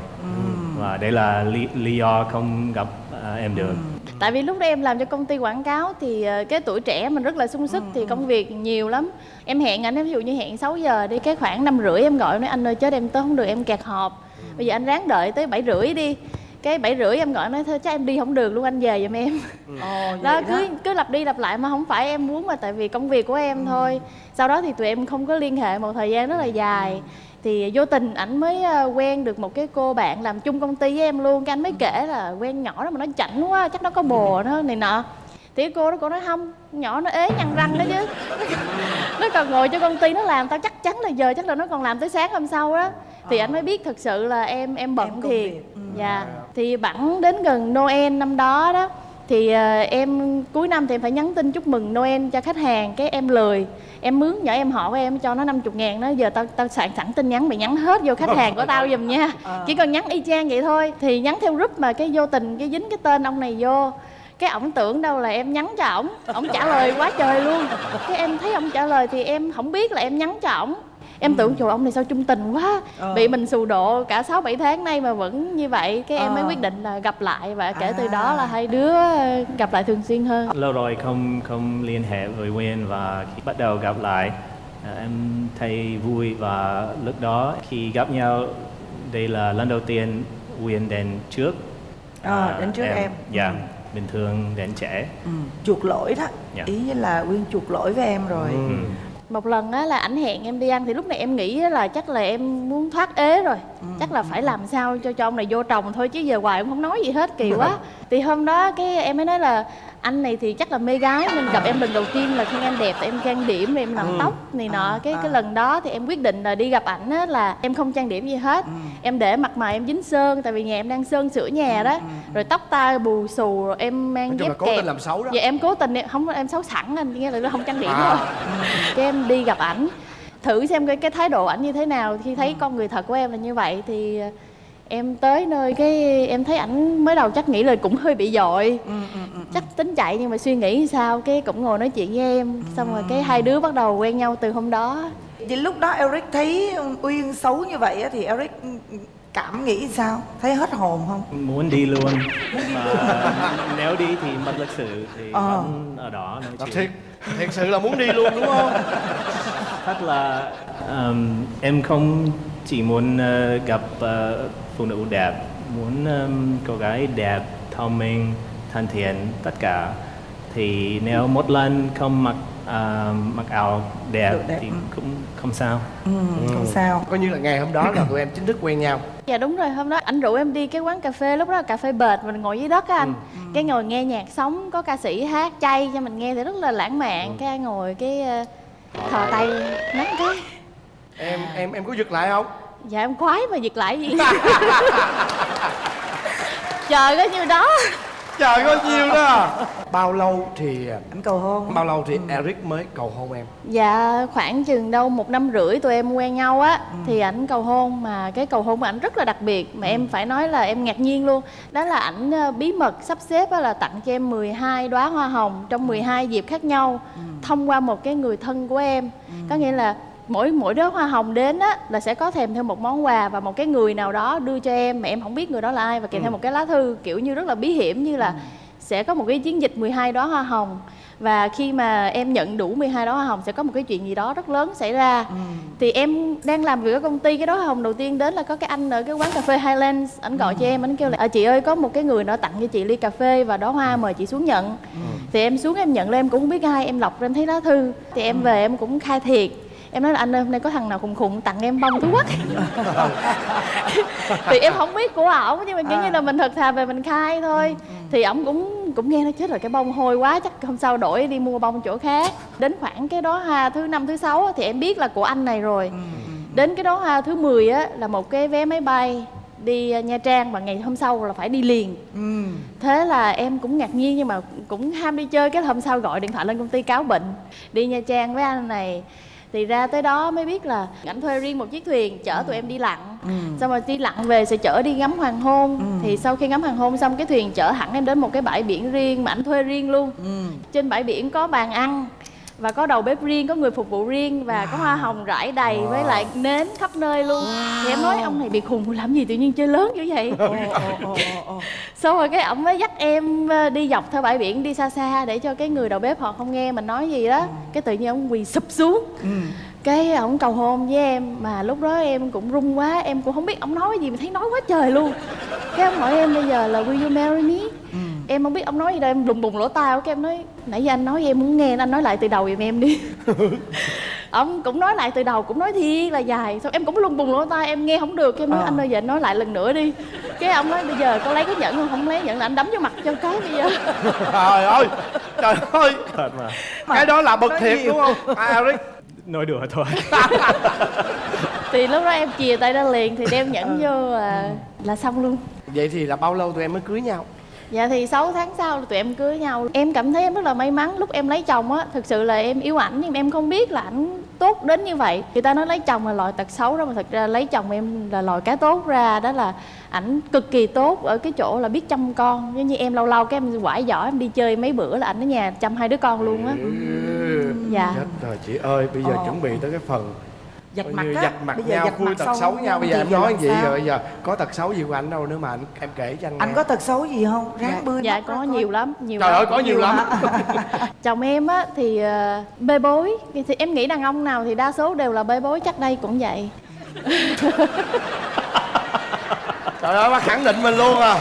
Và đây là lý, lý do không gặp à, em được. Tại vì lúc đó em làm cho công ty quảng cáo thì ờ, cái tuổi trẻ mình rất là sung sức thì công việc nhiều lắm. Em hẹn anh ví dụ như hẹn 6 giờ đi cái khoảng năm rưỡi em gọi nói anh ơi chết em tới không được em kẹt họp. Bây giờ anh ráng đợi tới bảy rưỡi đi cái bảy rưỡi em gọi nói thôi chắc em đi không được luôn anh về giùm em. Ồ, đó cứ cứ lặp đi lặp lại mà không phải em muốn mà tại vì công việc của em thôi. Sau đó thì tụi em không có liên hệ một thời gian rất là dài. Thì vô tình ảnh mới ờ, quen được một cái cô bạn làm chung công ty với em luôn cái anh mới kể là quen nhỏ đó mà nó chảnh quá chắc nó có bồ nó này nọ. Thì cái cô đó cô nói không nhỏ nó ế nhăn răng đó chứ. (laughs) Nó còn ngồi cho công ty nó làm tao chắc chắn là giờ chắc là nó còn làm tới sáng hôm sau đó. Thì anh mới biết thật sự là em em bận Em công thiệt. việc. Ừ. thì bẵng đến gần Noel năm đó đó thì ờ, em cuối năm thì em phải nhắn tin chúc mừng Noel cho khách hàng cái em lười em mướn nhỏ em họ của em cho nó 50 ngàn nó giờ tao tao soạn sẵn tin nhắn mày nhắn hết vô khách hàng của tao giùm nha. (laughs) Chỉ cần nhắn y chang vậy thôi thì nhắn theo group mà cái vô tình cái dính cái tên ông này vô. Cái ổng tưởng đâu là em nhắn cho ổng ổng trả lời quá trời luôn. Cái em thấy ổng trả lời thì em không biết là em nhắn cho ổng em tưởng trời ông này sao trung tình quá Ờ. bị mình xù độ cả 6 7 tháng nay mà vẫn như vậy cái em mới Ờ. quyết định là gặp lại và kể từ À. đó là hai đứa gặp lại thường xuyên hơn lâu rồi không không liên hệ với Win và khi bắt đầu gặp lại À, em thấy vui và lúc đó khi gặp nhau đây là lần đầu tiên Uyên đến trước À, đến trước em. dạ Ừ. bình thường đến trẻ ừ. chuộc lỗi đó Dạ. ý như là uyên chuộc lỗi với em rồi Ừ. một lần á là ảnh hẹn em đi ăn thì lúc này em nghĩ á là chắc là em muốn thoát ế rồi. Chắc là phải làm sao cho cho ông này vô trồng thôi chứ giờ hoài em không nói gì hết kỳ quá. (laughs) Thì hôm đó cái em mới nói là anh này thì chắc là mê gái nên gặp em lần đầu tiên là khen em đẹp tại em trang điểm rồi em làm tóc này nọ. Cái cái lần đó thì em quyết định là đi gặp ảnh á là em không trang điểm gì hết. Em để mặt mày em dính sơn tại vì nhà em đang sơn sửa nhà đó. rồi tóc tai bù xù rồi em mang dép cố kẹp. tình làm xấu đó. dạ em cố tình em không em xấu sẵn anh nghĩa là nó không trang điểm À. thôi. Cái em đi gặp ảnh. Thử xem cái cái thái độ ảnh như thế nào. Khi thấy con người thật của em là như vậy thì em tới nơi cái em thấy ảnh mới đầu chắc nghĩ là cũng hơi bị dội. Chắc tính chạy nhưng mà suy nghĩ sao cái cũng ngồi nói chuyện với em. Xong rồi cái hai đứa bắt đầu quen nhau từ hôm đó. Vậy lúc đó Eric thấy Uyên xấu như vậy á, thì Eric cảm nghĩ sao? Thấy hết hồn không? muốn đi luôn. Mà nếu đi thì mất lịch sự thì Ờ. vẫn ở đó nói Thật chuyện. thiệt thiệt sự là muốn đi luôn đúng không? Thật là um, em không chỉ muốn ờ, gặp ờ, phụ nữ đẹp muốn um, cô gái đẹp thông minh thân thiện tất cả. Thì nếu một lần không mặc ờ, mặc áo đẹp, đẹp, thì ừ. cũng không sao. Ừ, không sao. coi như là ngày hôm đó là tụi em chính thức quen nhau. Dạ đúng rồi, hôm đó anh rủ em đi cái quán cà phê Lúc đó là cà phê bệt, mình ngồi dưới đất á anh. Cái ngồi nghe nhạc sống, có ca sĩ hát chay cho mình nghe thì rất là lãng mạn. Cái ngồi cái ờ, thò tay nắm cái. Em em em có giật lại không Dạ em khoái mà giật lại gì (laughs) Trời có nhiêu đó. Trời có nhiêu đó. Bao lâu thì Anh cầu hôn. bao lâu thì Eric mới cầu hôn em? Dạ khoảng chừng đâu một năm rưỡi tụi em quen nhau á Thì ảnh cầu hôn mà cái cầu hôn của ảnh rất là đặc biệt. Mà em phải nói là em ngạc nhiên luôn. Đó là ảnh ờ, bí mật sắp xếp á là tặng cho em 12 đóa hoa hồng Trong 12 dịp khác nhau Thông qua một cái người thân của em. Có nghĩa là mỗi mỗi đóa hoa hồng đến á là sẽ có thèm theo một món quà và một cái người nào đó đưa cho em mà em không biết người đó là ai và kèm theo một cái lá thư kiểu như rất là bí hiểm như là sẽ có một cái chiến dịch 12 đóa hoa hồng. Và khi mà em nhận đủ 12 đóa hoa hồng sẽ có một cái chuyện gì đó rất lớn xảy ra. Thì em đang làm việc ở công ty cái đóa hoa hồng đầu tiên đến là có cái anh ở cái quán cà phê Highlands anh gọi cho em anh kêu là à, chị ơi có một cái người nó tặng cho chị ly cà phê và đóa hoa mời chị xuống nhận. Thì em xuống em nhận lên em cũng không biết ai em lọc ra em thấy lá thư. Thì em về em cũng khai thiệt em nói là anh ơi hôm nay có thằng nào khùng khùng tặng em bông thú quốc? (laughs) Thì em không biết của ổng nhưng mà kiểu như là mình thật thà về mình khai thôi. Thì ổng cũng cũng nghe nó chết rồi cái bông hôi quá chắc hôm sau đổi đi mua bông chỗ khác. Đến khoảng cái đó ha thứ năm thứ sáu thì em biết là của anh này rồi. Đến cái đó ha thứ 10 á là một cái vé máy bay đi uh, Nha Trang và ngày hôm sau là phải đi liền. Ừ. thế là em cũng ngạc nhiên nhưng mà cũng ham đi chơi cái hôm sau gọi điện thoại lên công ty cáo bệnh. Đi Nha Trang với anh này thì ra tới đó mới biết là ảnh thuê riêng một chiếc thuyền chở tụi em đi lặn. Xong rồi đi lặn về sẽ chở đi ngắm hoàng hôn. Thì sau khi ngắm hoàng hôn xong cái thuyền chở hẳn em đến một cái bãi biển riêng mà ảnh thuê riêng luôn. Trên bãi biển có bàn ăn và có đầu bếp riêng có người phục vụ riêng và có hoa hồng rải đầy với lại nến khắp nơi luôn. Thì em nói ông này bị khùng làm gì tự nhiên chơi lớn như vậy? Xong rồi cái ổng mới dắt em ờ, đi dọc theo bãi biển đi xa xa để cho cái người đầu bếp họ không nghe mình nói gì đó. Cái tự nhiên ông quỳ sụp xuống. Cái ổng cầu hôn với em mà lúc đó em cũng run quá em cũng không biết ổng nói gì mà thấy nói quá trời luôn. Cái ông hỏi em bây giờ là will you marry me em không biết ông nói gì đâu em đùng bùng lỗ tai cái em nói nãy giờ anh nói em muốn nghe anh nói lại từ đầu giùm em đi. (laughs) Ông cũng nói lại từ đầu cũng nói thiệt là dài. Xong em cũng lùng bùng lỗ tai em nghe không được cái em nói anh ơi giờ anh nói lại lần nữa đi. Cái ông nói bây giờ có lấy cái nhẫn không? Không lấy nhẫn là anh đấm vô mặt cho cái bây giờ. (laughs) Trời ơi trời ơi. Thật mà. Cái đó là bực thiệt nhiều. đúng không? À, Eric nói đùa thôi. Thì lúc đó em chìa tay ra liền thì đeo nhẫn vô là, là xong luôn. Vậy thì là bao lâu tụi em mới cưới nhau Dạ thì 6 tháng sau tụi em cưới nhau. Em cảm thấy em rất là may mắn Lúc em lấy chồng á. Thực sự là em yêu ảnh Nhưng em không biết là ảnh tốt đến như vậy. Người ta nói lấy chồng là loại tật xấu đó Mà thật ra lấy chồng em là loại cái tốt ra. Đó là ảnh cực kỳ tốt Ở cái chỗ là biết chăm con. Giống như em lâu lâu cái em quải giỏi Em đi chơi mấy bữa là ảnh ở nhà chăm hai đứa con luôn á. Dạ. chết rồi chị ơi bây giờ Ờ. chuẩn bị tới cái phần Coi mặt như á, dạch mặt bây giờ nhau dạch khui mặt tật xấu nhau. bây giờ em nói gì? sao? rồi bây giờ có tật xấu gì của anh đâu nữa mà anh em kể cho anh anh nghe. có tật xấu gì không? Ráng dạ. mắt ra có coi. nhiều lắm nhiều trời lắm. ơi có nhiều lắm. (laughs) chồng em á thì ờ, bê bối. Thì em nghĩ đàn ông nào thì đa số đều là bê bối chắc đây cũng vậy. Trời ơi bác khẳng định mình luôn à.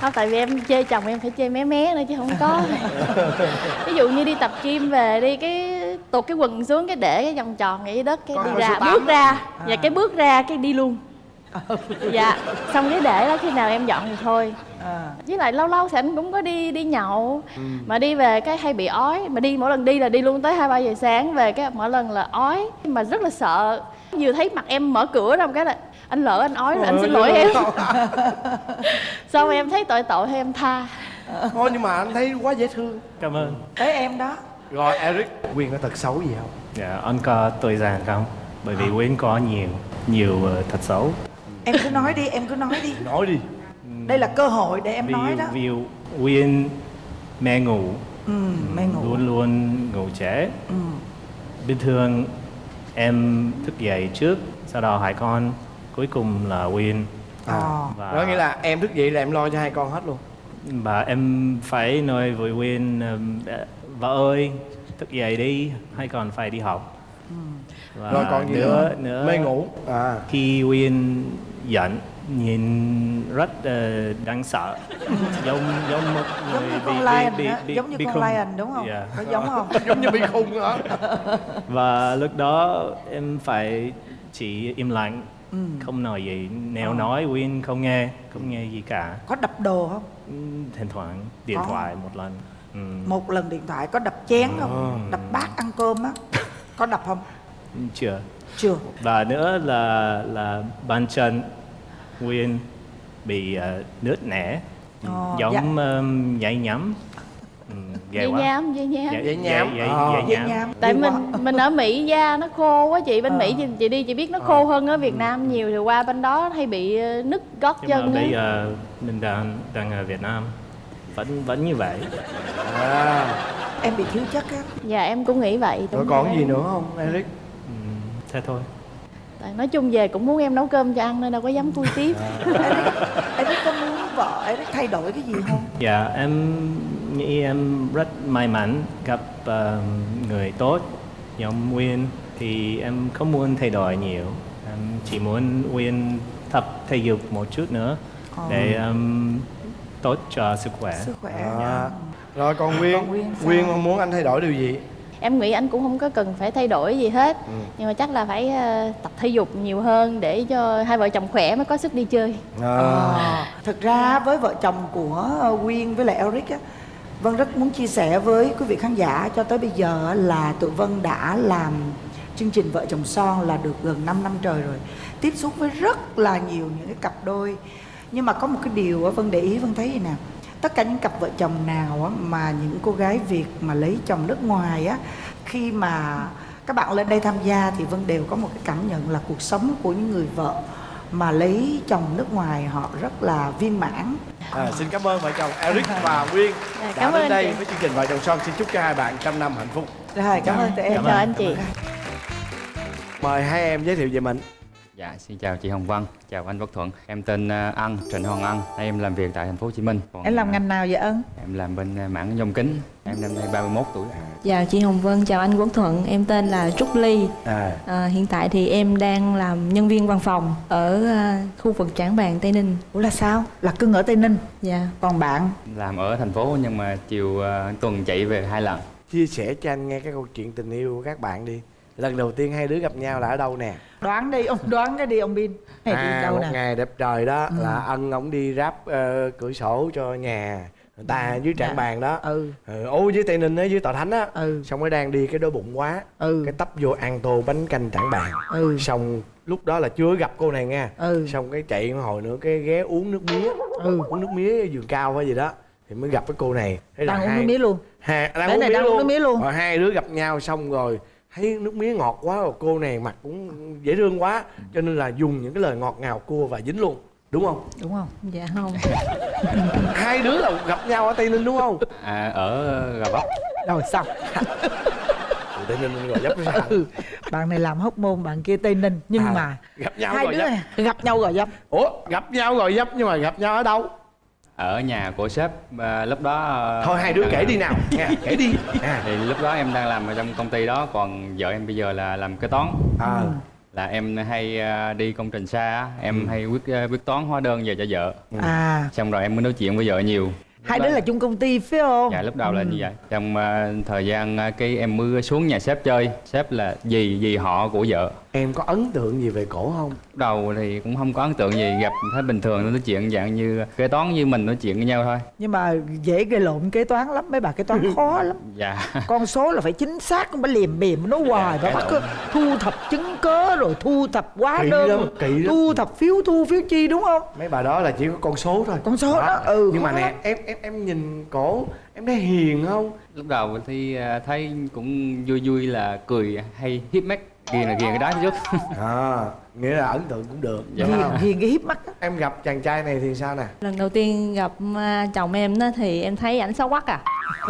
Không tại vì em chê chồng em phải chê mé mé nữa chứ không có. Ví dụ như đi tập gym về đi cái tuột cái quần xuống cái để cái vòng tròn ngay dưới đất cái Có đi ra bước ra. Và cái bước ra cái đi luôn. (laughs) Dạ xong cái để đó khi nào em dọn thì thôi. À. với lại lâu lâu thì anh cũng có đi đi nhậu. Mà đi về cái hay bị ói. Mà đi mỗi lần đi là đi luôn tới hai ba giờ sáng về cái mỗi lần là ói. Mà rất là sợ. Vừa thấy mặt em mở cửa ra một cái là anh lỡ anh ói rồi anh xin lỗi em. (laughs) (laughs) xong em thấy tội tội thì em tha. Thôi nhưng mà anh thấy quá dễ thương. Cảm ơn. Tới em đó rồi Eric. Quyên có tật xấu gì không? Dạ anh có tôi giàn không? Bởi vì Quyên có nhiều nhiều ờ, thật xấu. Em cứ nói đi em cứ nói đi. Nói đi. Đây là cơ hội để em ví nói đó. Dụ Quyên mẹ ngủ. Ừ mê ngủ. Luôn luôn ngủ trễ. Ừ. bình thường em thức dậy trước sau đó hai con cuối cùng là Quyên. Ờ. và đó nghĩa là em thức dậy là em lo cho hai con hết luôn. Và em phải nói với đã- vợ ơi thức dậy đi hay còn phải đi học. Và rồi còn gì nữa nữa? nữa mê ngủ. À. Khi Quyên giận nhìn rất ờ, đáng sợ. Giống giống một giống người như bị con lion bị, á bị, giống như bị con khùng. lion đúng không? Dạ. có giống không? (laughs) Giống như bị khùng hả? (laughs) Và lúc đó em phải chỉ im lặng ừ. không nói gì. Nếu Ờ. nói Quyên không nghe không nghe gì cả. Có đập đồ không? Ừm, thỉnh thoảng điện Có. thoại một lần Ừm, một lần điện thoại có đập chén không? Ờ. đập bát ăn cơm á. Có đập không? Chưa. Chưa. Và nữa là là bàn chân Quyên bị ờ, nứt nẻ. Ờ, giống dạ. um, dây nhắm ghê dây quá. nhám dây nhám. Dây- nhám. dây, nhám. tại mình mình ở mỹ da nó khô quá chị. Bên Ờ. mỹ chị, chị đi chị biết nó khô hơn ở việt nam nhiều. Thì qua bên đó hay bị nứt gót nhưng mà chân bây á giờ mình đang đang ở Việt Nam vẫn vẫn như vậy. À. Em bị thiếu chất á. Dạ em cũng nghĩ vậy rồi còn rồi. gì nữa không Eric? Ừm, thế thôi. Tại nói chung về cũng muốn em nấu cơm cho ăn nên đâu có dám khui tiếp. (laughs) Em biết có muốn vợ biết thay đổi cái gì không? Dạ em nghĩ em rất may mắn gặp ờ, người tốt giống Nguyên. Thì em không muốn thay đổi nhiều. Em chỉ muốn Nguyên tập thể dục một chút nữa để um, tốt cho sức khỏe sức khỏe à. nha. rồi còn Quyên Còn Quyên sao? Quyên muốn anh thay đổi điều gì em nghĩ anh cũng không có cần phải thay đổi gì hết Ừ. nhưng mà chắc là phải ờ, tập thể dục nhiều hơn để cho hai vợ chồng khỏe mới có sức đi chơi à. Ờ, thực ra với vợ chồng của Quyên với lại Eric á Vân rất muốn chia sẻ với quý vị khán giả cho tới bây giờ á, là tụi Vân đã làm chương trình Vợ chồng son là được gần 5 năm trời rồi Tiếp xúc với rất là nhiều những cái cặp đôi Nhưng mà có một cái điều á, Vân để ý Vân thấy gì nè Tất cả những cặp vợ chồng nào á, mà những cô gái Việt mà lấy chồng nước ngoài á Khi mà các bạn lên đây tham gia thì Vân đều có một cái cảm nhận là cuộc sống của những người vợ mà lấy chồng nước ngoài họ rất là viên mãn. À, xin cảm ơn vợ chồng Eric và Quyên Dạ, đã cảm đến ơn đây chị. với chương trình vợ chồng son. Xin chúc cho hai bạn trăm năm hạnh phúc. Rồi cảm ơn tụi em. Chào anh chị. Mời hai em giới thiệu về mình Dạ, xin chào chị Hồng Vân, chào anh Quốc Thuận. Em tên ờ, Ân, Trịnh Hoàng Ân. Nay em làm việc tại thành phố Hồ Chí Minh. Còn, em làm ờ, ngành nào vậy ân Em làm bên ờ, mảng nhôm kính. Em năm nay 31 tuổi. Chào chị Hồng Vân, chào anh Quốc Thuận, em tên là Trúc Ly. à À, hiện tại thì em đang làm nhân viên văn phòng ở à, khu vực Trảng Bàng, Tây Ninh. ủa là sao là cưng ở tây ninh Dạ. còn bạn Làm ở thành phố nhưng mà chiều tuần chạy về hai lần. chia sẻ cho anh nghe cái câu chuyện tình yêu của các bạn đi lần đầu tiên hai đứa gặp nhau là ở đâu nè đoán đi ông đoán cái đi ông bin đi à đâu một nè? ngày đẹp trời đó Ừ. là ân ổng đi ráp ờ, cửa sổ cho nhà người ta dưới trảng Dạ. bàn đó. Ừ. Ừ, ô dưới tây ninh á dưới tòa thánh á. Ừ. Xong mới đang đi cái đói bụng quá. Ừ. Cái tấp vô ăn tô bánh canh trảng bàn. Ừ. Xong lúc đó là chưa gặp cô này nha. Ừ. Xong cái chạy một hồi nữa cái ghé uống nước mía. Ừ. Uống nước mía ở vườn cao hay gì đó thì mới gặp cái cô này. Thế đang uống hai- nước mía luôn. Hai, đang uống này mía đang uống nước mía luôn. rồi hai đứa gặp nhau xong rồi thấy nước mía ngọt quá rồi cô này mặt cũng dễ thương quá. Cho nên là dùng những cái lời ngọt ngào cua và dính luôn. Đúng không? Đúng không? Dạ không. (laughs) hai đứa là gặp nhau ở tây ninh đúng không? À, ở Gò Vấp. rồi xong (laughs) tây ninh gò dấp sao? Ừ. bạn này làm hóc môn bạn kia tây ninh. Nhưng À, mà gặp nhau hai đứa Vấp. này gặp nhau gò dấp ủa gặp nhau gò dấp nhưng mà gặp nhau ở đâu ở nhà của sếp à, lúc đó à, thôi hai đứa kể làm- đi nào. (laughs) Nha kể đi. À, thì lúc đó em đang làm ở trong công ty đó còn vợ em bây giờ là làm kế toán. À. là em hay à, đi công trình xa em hay quyết à, quyết toán hóa đơn về cho vợ. À. Xong rồi em mới nói chuyện với vợ nhiều hai đứa là chung công ty phải không? Dạ lúc đầu là như vậy. Trong à, thời gian à, cái em mới xuống nhà sếp chơi sếp là dì dì họ của vợ. Em có ấn tượng gì về cổ không? Lúc đầu thì cũng không có ấn tượng gì gặp thấy bình thường nói chuyện dạng như kế toán như mình nói chuyện với nhau thôi. Nhưng mà dễ gây lộn kế toán lắm mấy bà kế toán khó (laughs) lắm. Dạ. Con số là phải chính xác không phải liềm bìm nó hoài phải cãi bắt thu thập chứng cớ rồi thu thập hóa Kỹ đơn lắm, kỹ lắm. thu thập phiếu thu phiếu chi đúng không? Mấy bà đó là chỉ có con số thôi. Con số đó, ừ, nhưng mà nè lắm. em em em nhìn cổ em thấy hiền không? Lúc đầu thì à, thấy cũng vui vui là cười hay hiếp mắt. Ghiền là ghiền cái đó chút. (laughs) À nghĩa là ấn tượng cũng được. Dạ. đúng hiền không? hiền cái hiếp mắt em gặp chàng trai này thì sao nè? Lần đầu tiên gặp à, chồng em đó thì em thấy ảnh xấu quắc à.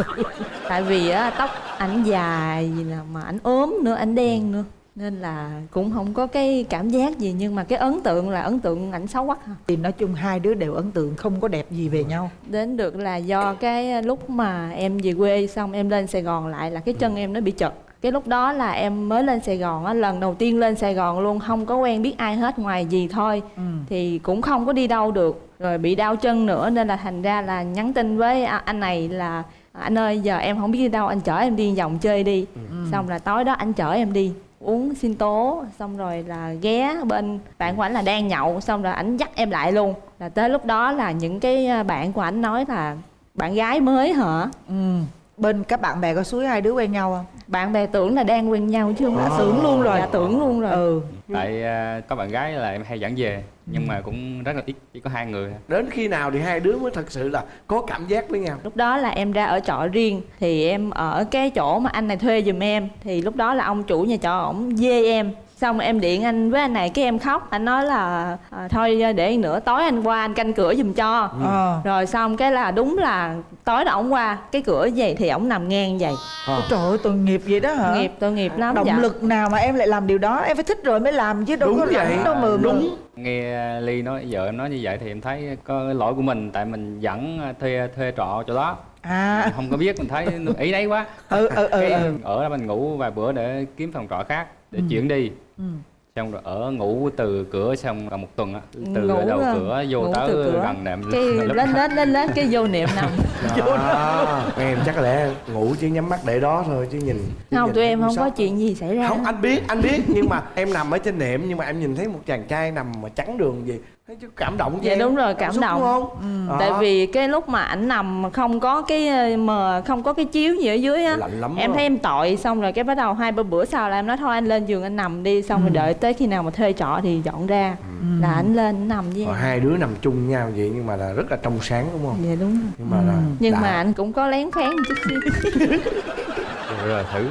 (laughs) Tại vì á tóc ảnh dài gì nè mà ảnh ốm nữa ảnh đen nữa nên là cũng không có cái cảm giác gì nhưng mà cái ấn tượng là ấn tượng ảnh xấu quắc à. thì nói chung hai đứa đều ấn tượng không có đẹp gì về nhau. Đến được là do cái lúc mà em về quê xong em lên Sài Gòn lại là cái chân em nó bị chật. Cái lúc đó là em mới lên Sài Gòn á lần đầu tiên lên Sài Gòn luôn không có quen biết ai hết ngoài gì thôi. Ừ. thì cũng không có đi đâu được rồi bị đau chân nữa nên là thành ra là nhắn tin với anh này là anh ơi giờ em không biết đi đâu anh chở em đi vòng chơi đi. Xong là tối đó anh chở em đi uống sinh tố, xong rồi là ghé bên bạn của ảnh là đang nhậu, xong rồi ảnh dắt em lại luôn. Là tới lúc đó là những cái à, bạn của ảnh nói là bạn gái mới hả? Ừ. Bên các bạn bè có suối hai đứa quen nhau không? Bạn bè tưởng là đang quen nhau chứ không À, đã tưởng luôn rồi. dạ, tưởng luôn rồi. Ừ. Tại à, có bạn gái là em hay dẫn về nhưng mà cũng rất là ít chỉ có hai người. Đến khi nào thì hai đứa mới thật sự là có cảm giác với nhau? Lúc đó là em ra ở trọ riêng thì em ở cái chỗ mà anh này thuê giùm em thì lúc đó là ông chủ nhà trọ ổng dê em xong em điện anh với anh này cái em khóc. Anh nói là à, thôi để nữa tối anh qua anh canh cửa giùm cho. Ờ. Rồi xong cái là đúng là tối đó ổng qua cái cửa vậy thì ổng nằm ngang vậy. À. trời ơi tội nghiệp vậy đó hả? Nghiệp tội nghiệp lắm động dạ. lực nào mà em lại làm điều đó? Em phải thích rồi mới làm chứ đâu Đúng có vậy. đâu mà Đúng. nghe ly nói vợ em nói như vậy thì em thấy có lỗi của mình tại mình dẫn à, thuê thuê trọ chỗ đó. À. Không có biết mình thấy ý đấy quá. Ừ ừ ừ, ừ. ở đó mình ngủ vài bữa để kiếm phòng trọ khác để chuyển đi Ừ. xong rồi ở ngủ từ cửa xong cả một tuần á từ Ngủ đầu rồi. cửa vô Ngủ tới cửa. gần nệm cái (laughs) lên lên lên lên cái vô niệm nằm (laughs) Đó. em chắc có lẽ ngủ chứ nhắm mắt để đó thôi chứ nhìn chứ không nhìn tụi em không có sốc. chuyện gì xảy ra không anh biết anh biết nhưng mà em nằm ở trên nệm nhưng mà em nhìn thấy một chàng trai nằm mà trắng đường gì thấy chứ cảm động Dạ đúng rồi, cảm xúc động. đúng không Đó. tại vì cái lúc mà ảnh nằm mà không có cái mờ không có cái chiếu gì ở dưới á em á. thấy em tội. Xong rồi cái bắt đầu hai ba bữa sau là em nói thôi anh lên giường anh nằm đi. Xong rồi đợi tới khi nào mà thuê trọ thì dọn ra. Là anh lên anh nằm với em. hai đứa nằm chung nhau vậy nhưng mà là rất là trong sáng đúng không? Dạ đúng rồi. Nhưng mà là nhưng đã. mà anh cũng có lén phén một chút xíu (laughs) rồi, thử.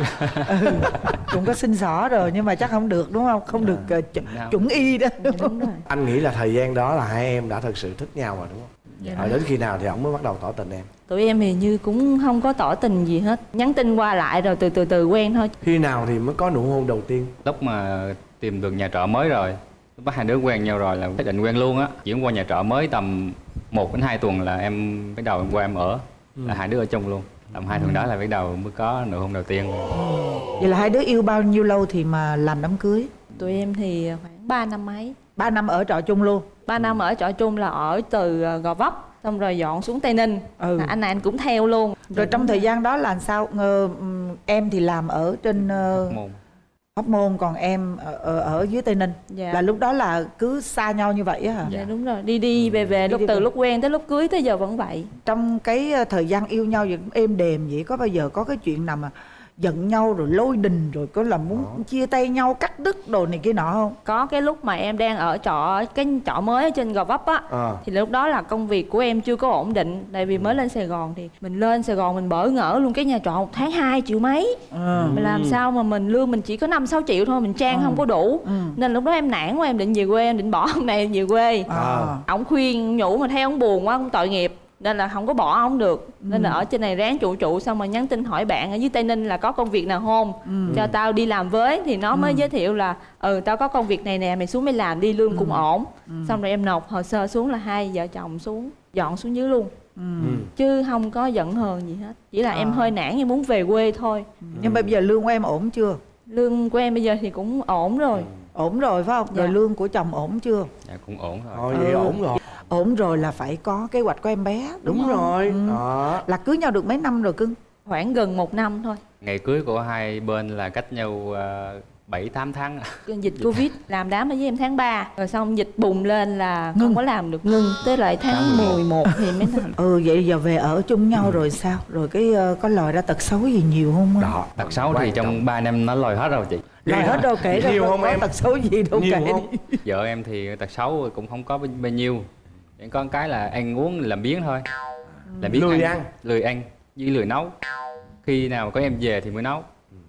Cũng có xin xỏ rồi nhưng mà chắc không được đúng không? Không được ờ, ch- Không. chuẩn y đó. Dạ, đúng rồi. Anh nghĩ là thời gian đó là hai em đã thật sự thích nhau rồi đúng không? Dạ. Rồi đến khi nào thì ông mới bắt đầu tỏ tình em? Tụi em thì như cũng không có tỏ tình gì hết. Nhắn tin qua lại rồi từ từ từ quen thôi. Khi nào thì mới có nụ hôn đầu tiên? Lúc mà tìm được nhà trọ mới rồi. Lúc đó hai đứa quen nhau rồi là quyết định quen luôn á. Chuyển qua nhà trọ mới tầm 1 đến 2 tuần là em bắt đầu em qua em ở. Là hai đứa ở chung luôn tầm hai tuần đó là bắt đầu mới có nụ hôn đầu tiên. Vậy là hai đứa yêu bao nhiêu lâu thì mà làm đám cưới? Tụi em thì khoảng 3 năm mấy. Ba năm ở trọ chung luôn? 3 năm ở trọ chung là ở từ ờ, Gò Vấp xong rồi dọn xuống Tây Ninh. Ừ. anh này anh cũng theo luôn. Rồi trong thời gian đó là sao? Ngờ, em thì làm ở trên uh, hóc môn còn em ở, ở, ở dưới tây ninh. Dạ. Là lúc đó là cứ xa nhau như vậy á hả? Dạ đúng rồi. Đi đi về về Đi lúc đi từ về. lúc quen tới lúc cưới tới giờ vẫn vậy. Trong cái ờ, thời gian yêu nhau vậy cũng êm đềm vậy có bao giờ có cái chuyện nào mà giận nhau rồi lôi đình rồi có là muốn chia tay nhau cắt đứt đồ này kia nọ không? Có cái lúc mà em đang ở trọ cái trọ mới ở trên Gò Vấp á à. thì lúc đó là công việc của em chưa có ổn định. Tại vì mới lên Sài Gòn thì mình lên Sài Gòn mình bỡ ngỡ luôn cái nhà trọ một tháng 2 triệu mấy. Ừ. mình làm sao mà mình lương mình chỉ có 5 6 triệu thôi mình trang không có đủ. Ừ. nên lúc đó em nản quá em định về quê em định bỏ (laughs) ông này em về quê. À. ổng khuyên nhủ mà theo ông buồn quá ông tội nghiệp nên là không có bỏ ổng được. Nên là ở trên này ráng trụ trụ xong rồi nhắn tin hỏi bạn ở dưới tây ninh là có công việc nào không? Cho tao đi làm với. Thì nó mới giới thiệu là ừ tao có công việc này nè mày xuống mày làm đi lương cũng ổn. Xong rồi em nộp hồ sơ xuống là hai vợ chồng xuống dọn xuống dưới luôn. Ừ. chứ không có giận hờn gì hết. Chỉ là em À. hơi nản em muốn về quê thôi. Nhưng mà bây giờ lương của em ổn chưa? Lương của em bây giờ thì cũng ổn rồi ổn rồi phải không? Rồi Dạ. lương của chồng ổn chưa? Dạ cũng ổn rồi. Thôi vậy Ừ. ổn rồi. Ổn rồi là phải có kế hoạch của em bé đúng, đúng rồi. Ừ. đó. Là cưới nhau được mấy năm rồi cưng? Khoảng gần một năm thôi. Ngày cưới của hai bên là cách nhau ờ, bảy tám tháng. Dịch covid làm đám ở với em tháng 3 rồi xong dịch bùng lên là Ngưng. không có làm được. Ngưng. Tới lại tháng Tháng 11. 11 thì mới làm ừ vậy giờ về ở chung nhau rồi sao? Rồi cái ờ, có lòi ra tật xấu gì nhiều không? Đó tật xấu thì trong 3 năm nó lòi hết rồi chị lòi hết đâu kể ra Nhiều có- không có em? tật xấu gì đâu nhiều kể không? (laughs) vợ em thì tật xấu cũng không có bao nhiêu. Chỉ có cái là ăn uống làm biếng thôi. Làm biếng Lười ăn. lười ăn với lười nấu. Khi nào có em về thì mới nấu.